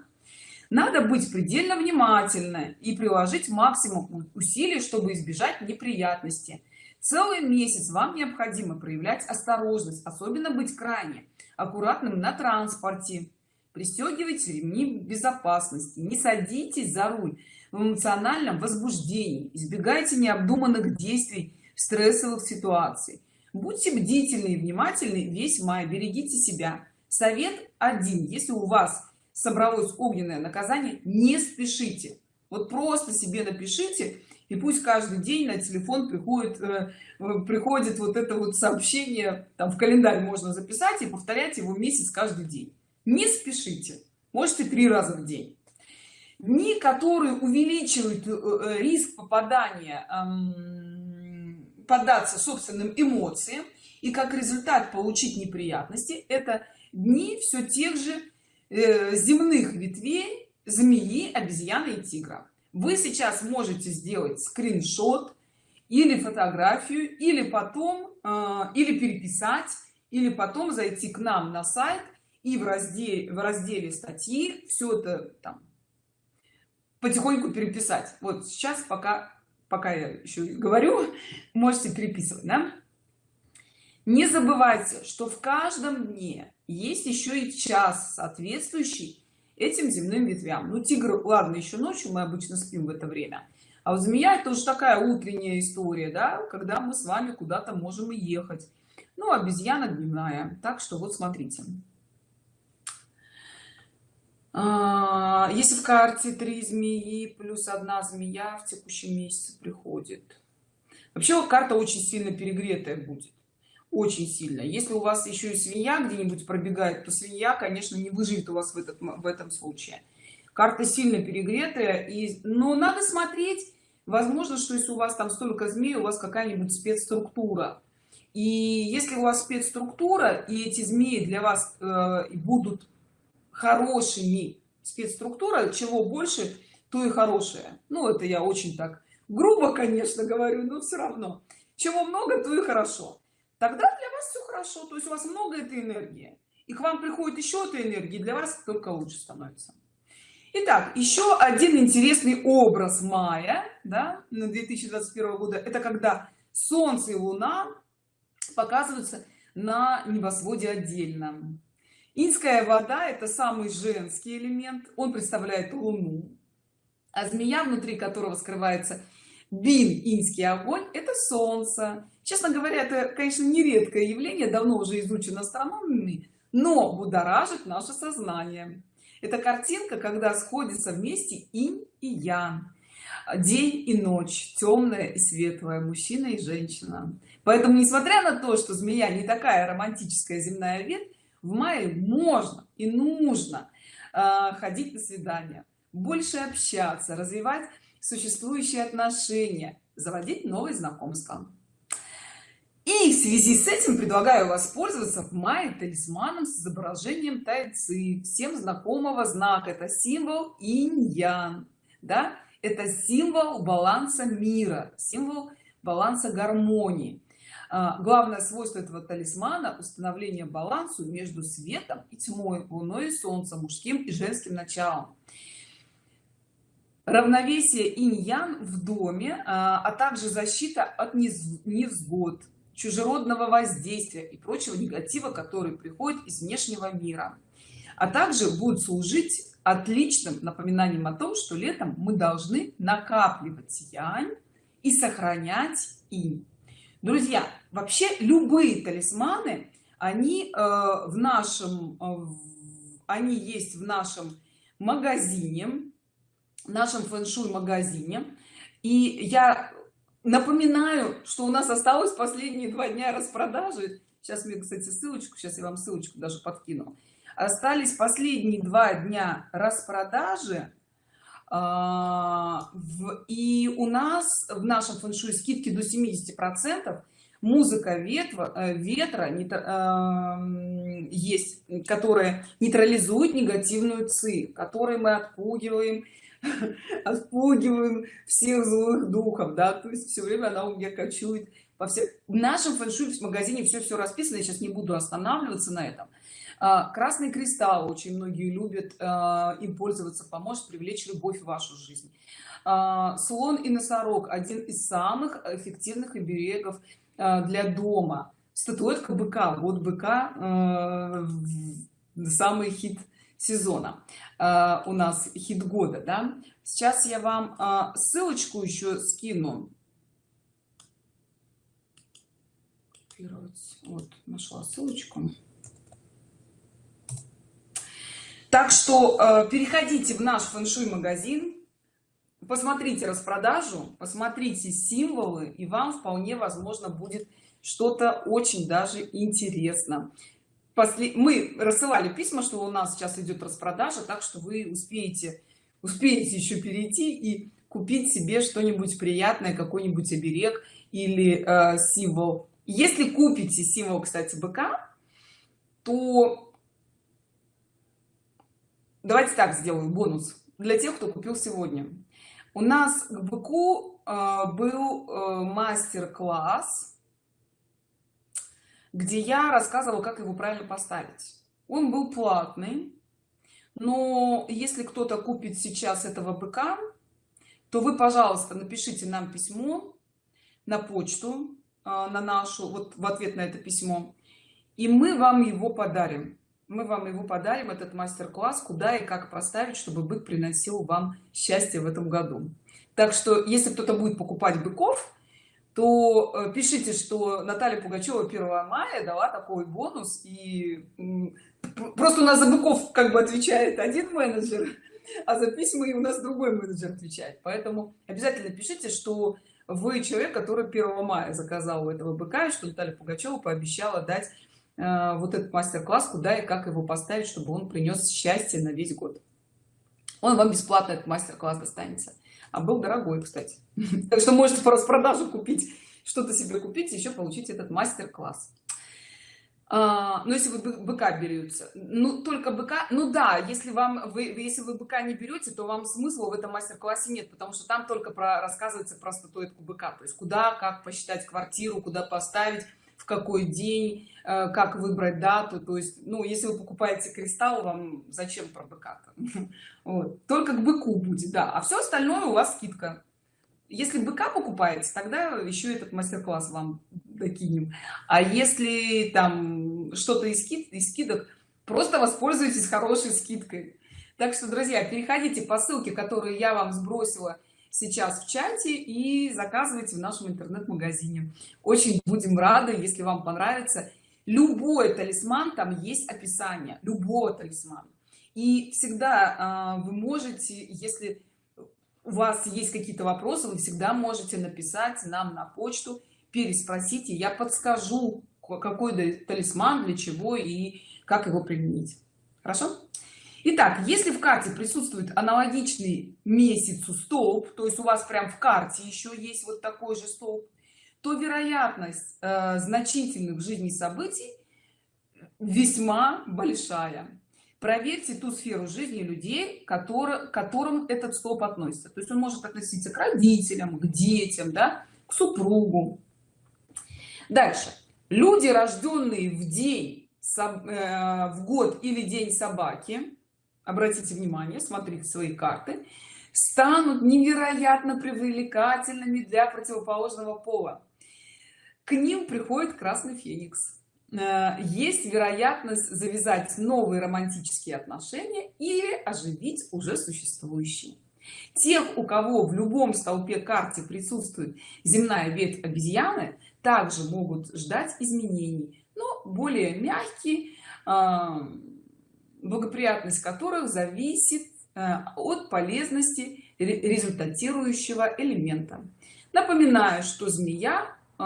надо быть предельно внимательны и приложить максимум усилий чтобы избежать неприятностей. Целый месяц вам необходимо проявлять осторожность особенно быть крайне аккуратным на транспорте. Пристегивайте ремни безопасности не садитесь за руль в эмоциональном возбуждении. Избегайте необдуманных действий в стрессовых ситуациях. Будьте бдительны и внимательны весь май. Берегите себя. Совет один. Если у вас собралось огненное наказание не спешите. Вот просто себе напишите и пусть каждый день на телефон приходит э, приходит вот это вот сообщение. Там в календарь можно записать и повторять его месяц каждый день. Не спешите. Можете три раза в день дни которые увеличивают э, э, риск попадания поддаться собственным эмоциям и как результат получить неприятности. Это дни все тех же земных ветвей змеи обезьяны и тигра. Вы сейчас можете сделать скриншот или фотографию или потом э, или переписать или потом зайти к нам на сайт и в разделе в разделе статьи все это там потихоньку переписать. Вот сейчас пока пока я еще говорю можете переписывать да? не забывайте что в каждом дне есть еще и час соответствующий этим земным ветвям. Ну тигр ладно еще ночью мы обычно спим в это время. А вот змея это уже такая утренняя история да когда мы с вами куда-то можем и ехать. Ну обезьяна дневная. Так что вот смотрите если в карте три змеи плюс одна змея в текущем месяце приходит. Вообще карта очень сильно перегретая будет. Очень сильно. Если у вас еще и свинья где-нибудь пробегает то свинья конечно не выживет у вас в этот в этом случае. Карта сильно перегретая и но надо смотреть возможно что если у вас там столько змей у вас какая-нибудь спецструктура. И если у вас спецструктура и эти змеи для вас э, будут хорошими спецструктура чего больше то и хорошее. Ну это я очень так грубо конечно говорю но все равно. Чего много то и хорошо. Тогда для вас все хорошо то есть у вас много этой энергии и к вам приходит еще этой энергии для вас только лучше становится. Итак, еще один интересный образ мая да, на 2021 года. Это когда солнце и луна показываются на небосводе отдельно инская вода это самый женский элемент. Он представляет луну а змея внутри которого скрывается бин инский огонь это солнце. Честно говоря это конечно нередкое явление давно уже изучено астрономами но будоражит наше сознание. Это картинка когда сходятся вместе инь и ян. День и ночь темная и светлая мужчина и женщина. Поэтому несмотря на то что змея не такая романтическая земная ветвь в мае можно и нужно э, ходить на свидания больше общаться развивать существующие отношения заводить новые знакомства. И в связи с этим предлагаю воспользоваться в мае талисманом с изображением тайцы. Всем знакомого знака. Это символ инь-ян да? Это символ баланса мира символ баланса гармонии. а, главное свойство этого талисмана установление балансу между светом и тьмой луной и солнцем мужским и женским началом. Равновесие инь-ян в доме а, а также защита от невзгод чужеродного воздействия и прочего негатива который приходит из внешнего мира. А также будет служить отличным напоминанием о том что летом мы должны накапливать янь и сохранять инь друзья вообще любые талисманы они э, в нашем э, они есть в нашем магазине нашем фэн-шуй магазине и я напоминаю что у нас осталось последние два дня распродажи. Сейчас мне кстати ссылочку сейчас я вам ссылочку даже подкину. Остались последние два дня распродажи. в, и у нас в нашем фэншуй скидки до 70 процентов. Музыка ветра, э, ветра не, э, есть которая нейтрализует негативную ци которой мы отпугиваем отпугиваем всех злых духов да. То есть все время она у меня кочует по всем. В нашем фэншуй в магазине все все расписано я сейчас не буду останавливаться на этом. а, красный кристалл очень многие любят а, им пользоваться поможет привлечь любовь в вашу жизнь. А, слон и носорог один из самых эффективных оберегов для дома. Статуэтка быка вот быка самый хит сезона у нас хит года да. Сейчас я вам ссылочку еще скину. Вот нашла ссылочку так что э, переходите в наш фэншуй магазин посмотрите распродажу посмотрите символы и вам вполне возможно будет что-то очень даже интересно. После... мы рассылали письма что у нас сейчас идет распродажа так что вы успеете успеете еще перейти и купить себе что-нибудь приятное какой-нибудь оберег или э, символ. Если купите символ кстати быка то давайте так сделаю бонус для тех кто купил сегодня. У нас к быку э, был э, мастер-класс где я рассказывала как его правильно поставить. Он был платный но если кто-то купит сейчас этого быка то вы пожалуйста напишите нам письмо на почту э, на нашу вот в ответ на это письмо и мы вам его подарим мы вам его подарим этот мастер-класс куда и как поставить чтобы бык приносил вам счастье в этом году. Так что если кто-то будет покупать быков то э, пишите что наталья пугачева 1 мая дала такой бонус и просто у нас за быков как бы отвечает один менеджер а за письма и у нас другой менеджер отвечает. Поэтому обязательно пишите что вы человек который 1 мая заказал у этого быка и что наталья пугачева пообещала дать вот этот мастер-класс куда и как его поставить чтобы он принес счастье на весь год. Он вам бесплатно этот мастер-класс достанется. А был дорогой кстати. Так что можете по распродажу купить что-то себе купить еще получить этот мастер-класс. А, ну если вы быка берете ну только быка ну да если вам вы если вы быка не берете то вам смысла в этом мастер-классе нет потому что там только про рассказывается про статуэтку быка. То есть куда как посчитать квартиру куда поставить какой день э, как выбрать дату. То есть ну если вы покупаете кристалл вам зачем про быка -то? вот. только к быку будет да. А все остальное у вас скидка. Если быка покупаете тогда еще этот мастер-класс вам докинем. А если там что-то из, скид, из скидок просто воспользуйтесь хорошей скидкой. Так что друзья переходите по ссылке которую я вам сбросила сейчас в чате и заказывайте в нашем интернет-магазине. Очень будем рады если вам понравится. Любой талисман там есть описание любого талисмана. И всегда э, вы можете если у вас есть какие-то вопросы вы всегда можете написать нам на почту переспросите я подскажу какой талисман для чего и как его применить. Хорошо Итак, если в карте присутствует аналогичный месяцу столб, то есть у вас прям в карте еще есть вот такой же столб, то вероятность э, значительных в жизни событий весьма большая. Проверьте ту сферу жизни людей, которые, к которым этот столб относится. То есть он может относиться к родителям, к детям, да, к супругу. Дальше. Люди, рожденные в день, э, в год или день собаки, обратите внимание смотрите свои карты. Станут невероятно привлекательными для противоположного пола. К ним приходит красный феникс. Э, есть вероятность завязать новые романтические отношения или оживить уже существующие. Тех у кого в любом столпе карте присутствует земная ветвь обезьяны также могут ждать изменений но более мягкий благоприятность которых зависит э, от полезности результатирующего элемента. Напоминаю что змея э,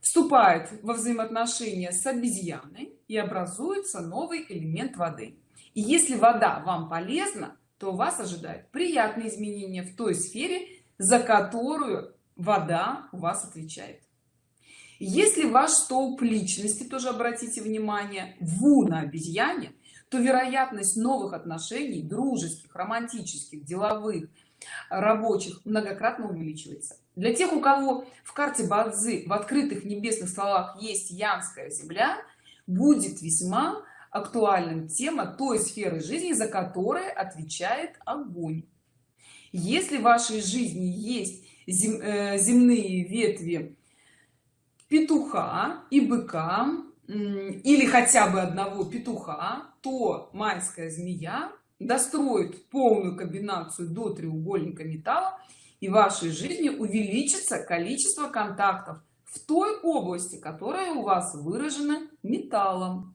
вступает во взаимоотношения с обезьяной и образуется новый элемент воды. И если вода вам полезна то вас ожидает приятные изменения в той сфере за которую вода у вас отвечает если ваш столб личности тоже обратите внимание ву на обезьяне то вероятность новых отношений дружеских романтических деловых рабочих многократно увеличивается. Для тех у кого в карте бадзи в открытых небесных словах есть янская земля будет весьма актуальным тема той сферы жизни за которой отвечает огонь. Если в вашей жизни есть э, земные ветви петуха и быка или хотя бы одного петуха то майская змея достроит полную комбинацию до треугольника металла и в вашей жизни увеличится количество контактов в той области которая у вас выражена металлом.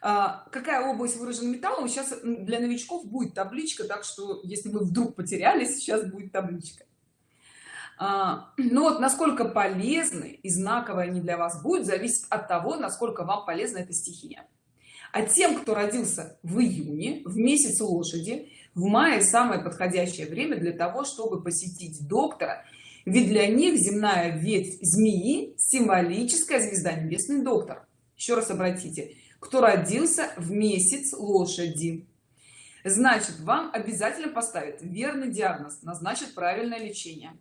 А, какая область выражена металлом? Сейчас для новичков будет табличка так что если вы вдруг потерялись сейчас будет табличка а, ну вот насколько полезны и знаковые они для вас будут зависит от того насколько вам полезна эта стихия. А тем кто родился в июне в месяц лошади в мае самое подходящее время для того чтобы посетить доктора ведь для них земная ветвь змеи символическая звезда небесный доктор. Еще раз обратите кто родился в месяц лошади. Значит вам обязательно поставят верный диагноз назначат правильное лечение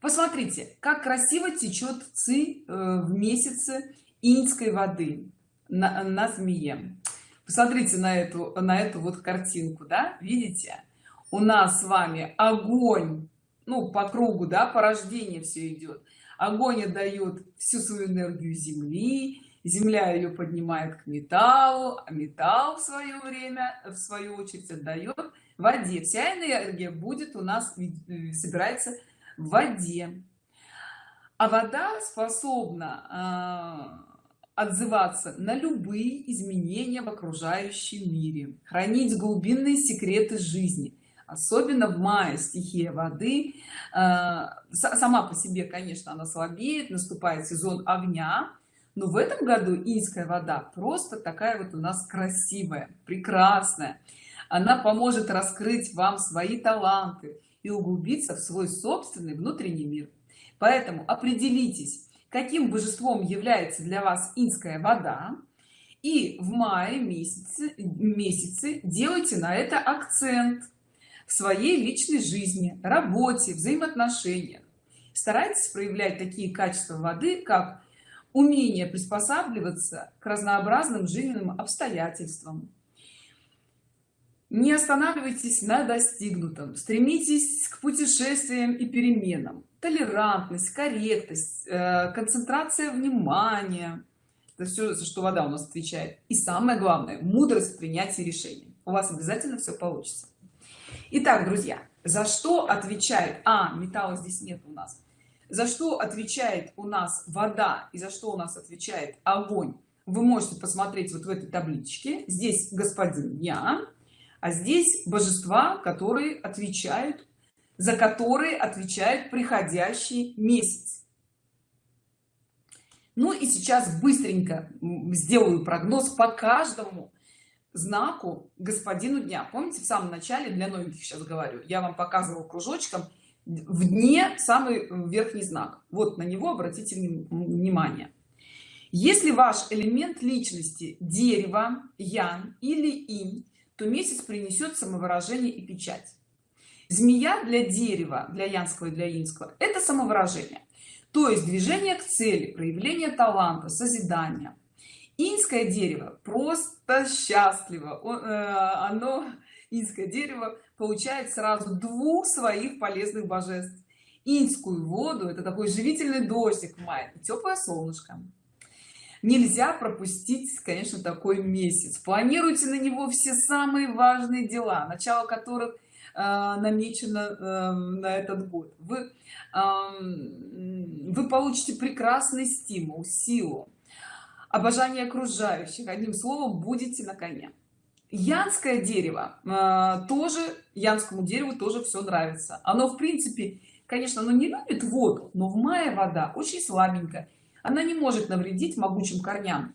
посмотрите как красиво течет ци э, в месяце иньской воды на, на змее. Посмотрите на эту на эту вот картинку да видите? У нас с вами огонь ну по кругу да по рождению все идет огонь отдает всю свою энергию земли земля ее поднимает к металлу а металл в свое время в свою очередь отдает воде. Вся энергия будет у нас э, собирается в воде. А вода способна э, отзываться на любые изменения в окружающем мире хранить глубинные секреты жизни особенно в мае стихия воды э, сама по себе конечно она слабеет наступает сезон огня но в этом году инская вода просто такая вот у нас красивая прекрасная. Она поможет раскрыть вам свои таланты и углубиться в свой собственный внутренний мир. Поэтому определитесь каким божеством является для вас инская вода и в мае месяце месяце делайте на это акцент в своей личной жизни работе взаимоотношениях. Старайтесь проявлять такие качества воды как умение приспосабливаться к разнообразным жизненным обстоятельствам не останавливайтесь на достигнутом стремитесь к путешествиям и переменам толерантность корректность э, концентрация внимания это все за что вода у нас отвечает и самое главное мудрость принятия решений у вас обязательно все получится Итак, друзья, за что отвечает... А, металла здесь нет у нас. За что отвечает у нас вода и за что у нас отвечает огонь? Вы можете посмотреть вот в этой табличке. Здесь господин я, а здесь божества, которые отвечают, за которые отвечает приходящий месяц. Ну и сейчас быстренько сделаю прогноз по каждому знаку господину дня. Помните в самом начале для новеньких сейчас говорю я вам показывал кружочком в дне самый верхний знак. Вот на него обратите внимание. Если ваш элемент личности дерево ян или инь то месяц принесет самовыражение и печать. Змея для дерева для янского и для инского это самовыражение. То есть движение к цели проявление таланта созидания инское дерево просто счастливо. Э, оно инское дерево получает сразу двух своих полезных божеств. Инскую воду это такой живительный дождик в мае теплое солнышко нельзя пропустить конечно такой месяц. Планируйте на него все самые важные дела начало которых э, намечено э, на этот год. Вы вы получите прекрасный стимул силу обожание окружающих. Одним словом будете на коне. Янское дерево э, тоже янскому дереву тоже все нравится. Оно в принципе конечно оно не любит воду но в мае вода очень слабенькая она не может навредить могучим корням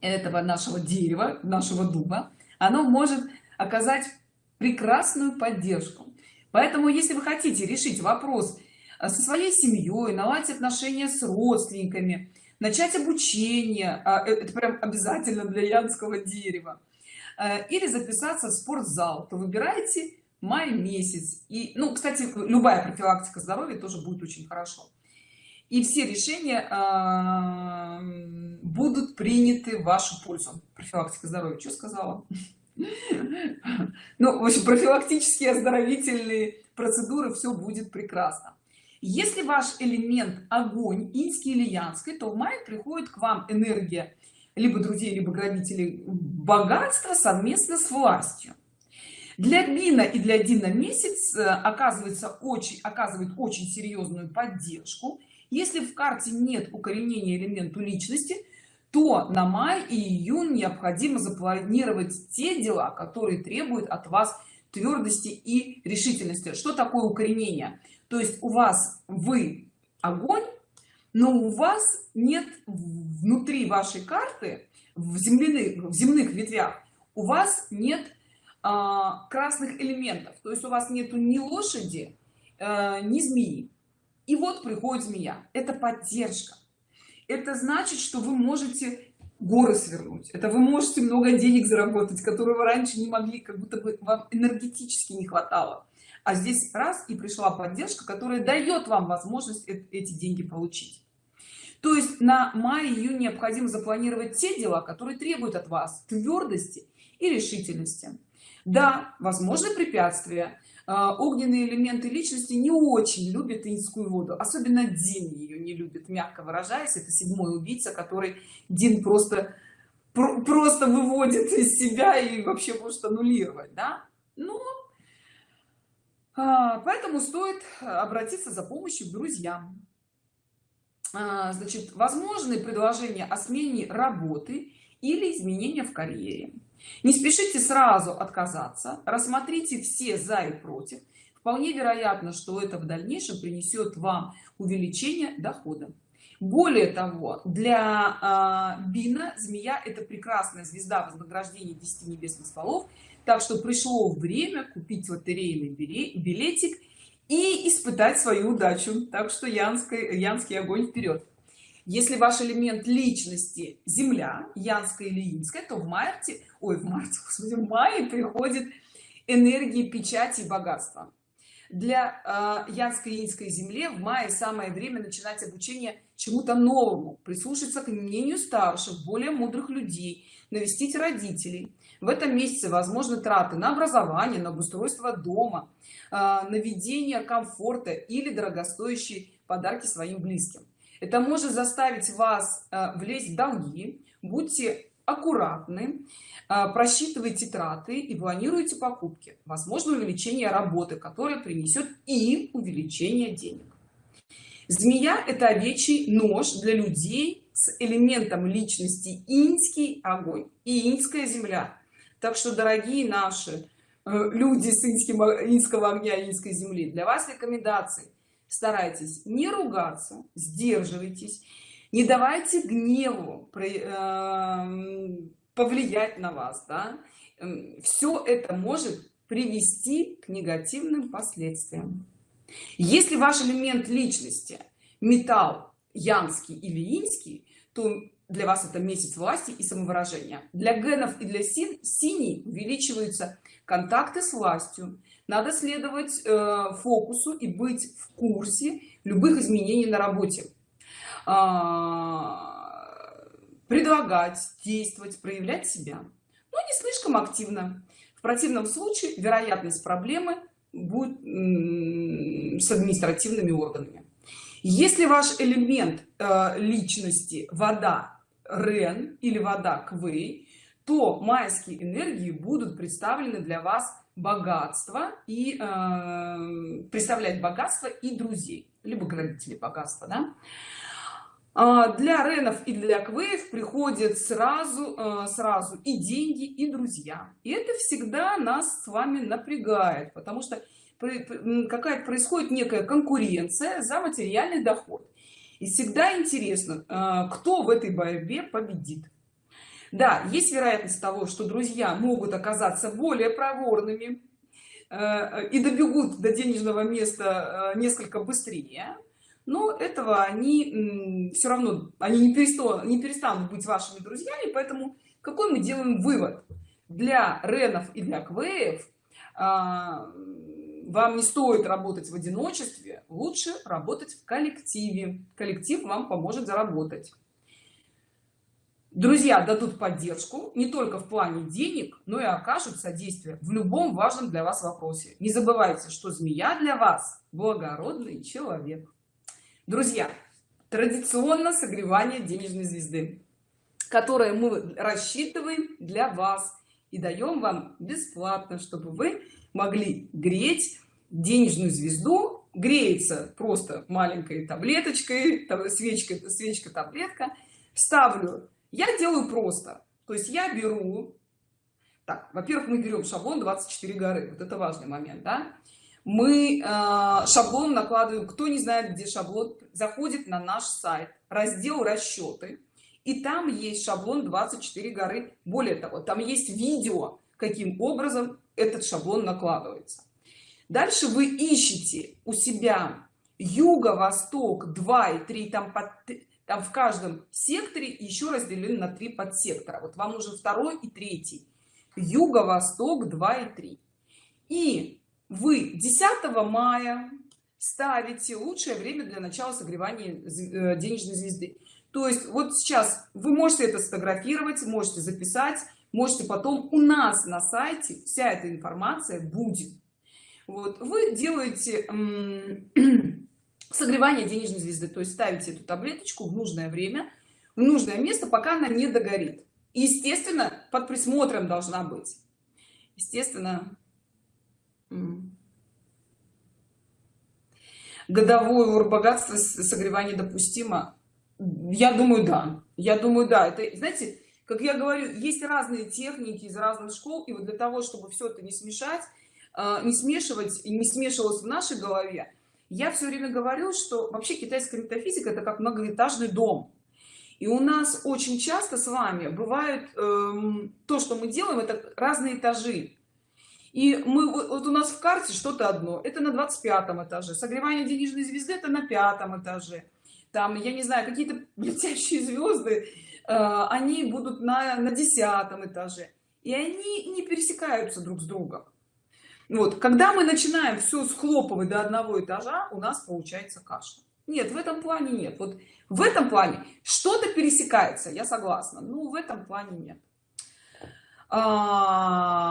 этого нашего дерева нашего дуба. Оно может оказать прекрасную поддержку. Поэтому если вы хотите решить вопрос э, со своей семьей наладить отношения с родственниками начать обучение а, э, это прям обязательно для янского дерева э, или записаться в спортзал то выбирайте май месяц. И ну кстати любая профилактика здоровья тоже будет очень хорошо и все решения э, будут приняты в вашу пользу. Профилактика здоровья что сказала? Ну в общем профилактические оздоровительные процедуры все будет прекрасно. Если ваш элемент огонь инский или янский то в мае приходит к вам энергия либо друзей либо грабителей богатства совместно с властью. Для бина и для дина месяц э, оказывается очень оказывает очень серьезную поддержку если в карте нет укоренения элементу личности то на май и июнь необходимо запланировать те дела которые требуют от вас твердости и решительности. Что такое укоренение? То есть у вас вы огонь но у вас нет внутри вашей карты в земляных в земных ветвях у вас нет а, красных элементов. То есть у вас нету ни лошади а, ни змеи и вот приходит змея. Это поддержка. Это значит что вы можете горы свернуть. Это вы можете много денег заработать которые вы раньше не могли как будто бы вам энергетически не хватало. А здесь раз и пришла поддержка которая дает вам возможность эти деньги получить. То есть на май-июнь необходимо запланировать те дела которые требуют от вас твердости и решительности. Да возможны препятствия огненные элементы личности не очень любят инскую воду особенно дин ее не любит мягко выражаясь. Это седьмой убийца который дин просто просто выводит из себя и вообще может аннулировать да? Ну поэтому стоит обратиться за помощью к друзьям. А, значит возможны предложения о смене работы или изменения в карьере не спешите сразу отказаться рассмотрите все за и против вполне вероятно что это в дальнейшем принесет вам увеличение дохода. Более того для э, бина змея это прекрасная звезда вознаграждения 10 небесных стволов так что пришло время купить лотерейный билетик и испытать свою удачу. Так что янской янский огонь вперед если ваш элемент личности земля янская или инская то в марте ой в марте господи, в мае приходит энергии печати и богатства. Для э, янской и инской земле в мае самое время начинать обучение чему-то новому прислушаться к мнению старших более мудрых людей навестить родителей. В этом месяце возможны траты на образование на обустройство дома а, наведение комфорта или дорогостоящие подарки своим близким это может заставить вас а, влезть в долги. Будьте аккуратны а, просчитывайте траты и планируйте покупки. Возможно увеличение работы которое принесет и увеличение денег. Змея это овечий нож для людей с элементом личности. Инский огонь и инская земля. Так что дорогие наши э, люди с инским инского огня инской земли для вас рекомендации старайтесь не ругаться сдерживайтесь не давайте гневу э, повлиять на вас да? Эм, все это может привести к негативным последствиям если ваш элемент личности металл янский или инский то для вас это месяц власти и самовыражения для генов и для син синий увеличиваются контакты с властью надо следовать э, фокусу и быть в курсе любых изменений на работе. А, предлагать действовать проявлять себя. Но не слишком активно. В противном случае вероятность проблемы будет с административными органами. Если ваш элемент э, личности вода рен или вода квей то майские энергии будут представлены для вас богатство и э, представлять богатство и друзей либо градители богатства да? а для ренов и для квеев приходят сразу э, сразу и деньги и друзья. И это всегда нас с вами напрягает потому что какая-то происходит некая конкуренция за материальный доход. И всегда интересно э, кто в этой борьбе победит да есть вероятность того что друзья могут оказаться более проворными э, и добегут до денежного места э, несколько быстрее. Но этого они все равно они не перестанут не перестанут быть вашими друзьями поэтому какой мы делаем вывод? Для ренов и для квеев вам не стоит работать в одиночестве лучше работать в коллективе. Коллектив вам поможет заработать друзья дадут поддержку не только в плане денег но и окажут содействие в любом важном для вас вопросе. Не забывайте что змея для вас благородный человек. Друзья традиционно согревание денежной звезды которое мы рассчитываем для вас и даем вам бесплатно чтобы вы могли греть денежную звезду. Греется просто маленькой таблеточкой свечка свечка таблетка ставлю я делаю просто. То есть я беру так во-первых мы берем шаблон 24 горы. Вот это важный момент да? мы э, шаблон накладываем кто не знает где шаблон заходит на наш сайт раздел расчеты и там есть шаблон 24 горы. Более того там есть видео каким образом этот шаблон накладывается. Дальше вы ищете у себя юго восток 2 и 3 там, под, там в каждом секторе еще разделены на три подсектора. Вот вам нужен второй и третий. Юго-восток 2 и 3 и вы 10 мая ставите лучшее время для начала согревания э, денежной звезды. То есть вот сейчас вы можете это сфотографировать можете записать можете потом у нас на сайте вся эта информация будет. Вот вы делаете согревание денежной звезды. То есть ставите эту таблеточку в нужное время в нужное место пока она не догорит. Естественно под присмотром должна быть. Естественно годовой ур богатства согревание допустимо. Я думаю да. Я думаю да. Это знаете как я говорю есть разные техники из разных школ и вот для того чтобы все это не смешать а, не смешивать и не смешивалось в нашей голове я все время говорю что вообще китайская метафизика это как многоэтажный дом. И у нас очень часто с вами бывает эм, то что мы делаем это разные этажи. И мы вот у нас в карте что-то одно это на 25 этаже. Согревание денежной звезды это на пятом этаже. Там я не знаю какие-то летящие звезды э, они будут на на десятом этаже. И они не пересекаются друг с другом вот когда мы начинаем все схлопывать до одного этажа у нас получается каша. Нет в этом плане нет. Вот в этом плане что-то пересекается я согласна ну в этом плане нет. А,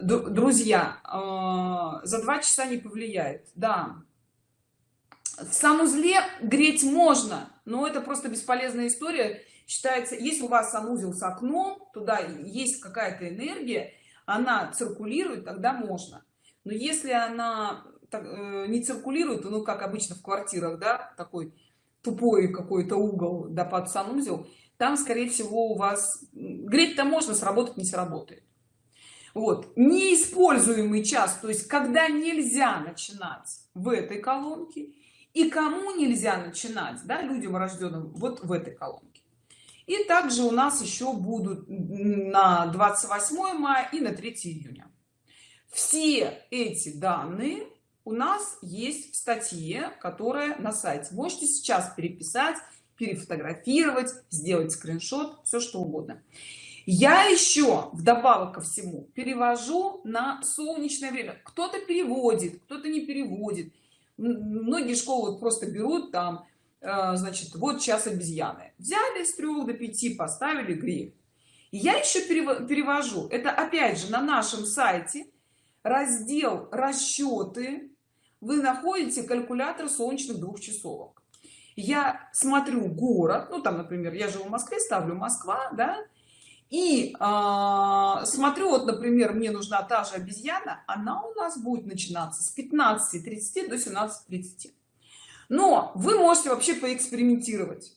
друзья а, за два часа не повлияет. Да. В санузле греть можно но это просто бесполезная история. Считается если у вас санузел с окном туда есть какая-то энергия она циркулирует тогда можно. Но если она э, не циркулирует ну как обычно в квартирах да такой тупой какой-то угол да под санузел там скорее всего у вас греть-то можно сработать не сработает. Вот. Неиспользуемый час то есть когда нельзя начинать в этой колонке и кому нельзя начинать да людям рожденным вот в этой колонке и также у нас еще будут на 28 мая и на 3 июня. Все эти данные у нас есть в статье которая на сайте. Можете сейчас переписать перефотографировать сделать скриншот все что угодно. Я еще вдобавок ко всему перевожу на солнечное время. Кто-то переводит кто-то не переводит. Многие школы просто берут там значит вот час обезьяны. Взяли с 3 до 5 поставили гриф я еще перевожу. Это опять же на нашем сайте раздел расчеты вы находите калькулятор солнечных двух часовок я смотрю город. Ну там например я живу в москве ставлю москва да? И э, смотрю вот например мне нужна та же обезьяна. Она у нас будет начинаться с 15 30 до 17 30 но вы можете вообще поэкспериментировать.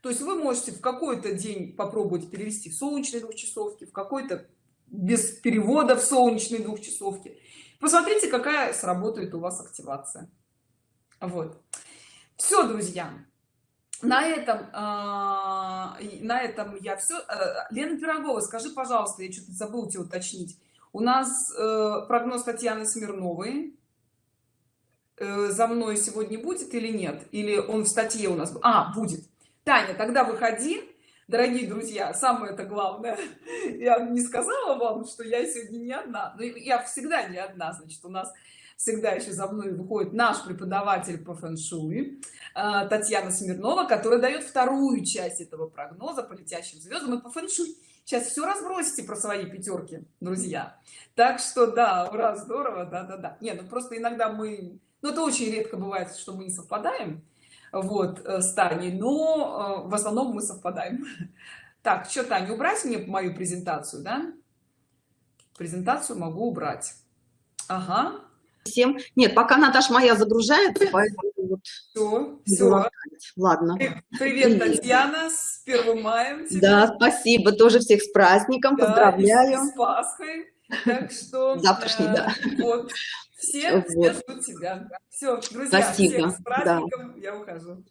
То есть вы можете в какой-то день попробовать перевести в солнечные двухчасовки в какой-то без перевода в солнечные двухчасовки посмотрите какая сработает у вас активация. Вот. Все друзья на этом а, на этом я все э, лена пирогова скажи пожалуйста я что-то забыл тебе уточнить. У нас э, прогноз татьяны смирновой. э, за мной сегодня будет или нет? Или он в статье у нас а будет. Таня тогда выходи. Дорогие друзья самое это главное. Я не сказала вам что я сегодня не одна. Но я всегда не одна. Значит у нас всегда еще за мной выходит наш преподаватель по фэн-шуй э, татьяна смирнова которая дает вторую часть этого прогноза по летящим звездам и по фэн-шуй. Сейчас все разбросите про свои пятерки друзья. Так что да ура здорово да да да. Не ну просто иногда мы ну это очень редко бывает что мы не совпадаем вот э, с Таней, но э, в основном мы совпадаем. Так, что, Таня, убрать мне мою презентацию, да? Презентацию могу убрать. Ага. Всем. Нет, пока Наташа моя загружается, поэтому вот. Все, все. Ладно. Привет, Татьяна, с первым маем. Тебя. Да, спасибо, тоже всех с праздником, да, поздравляю. с Пасхой. Так что. Завтрашний, да. Вот. Все, ждут тебя. Все, друзья, Спасибо. всех с праздником, да. я ухожу.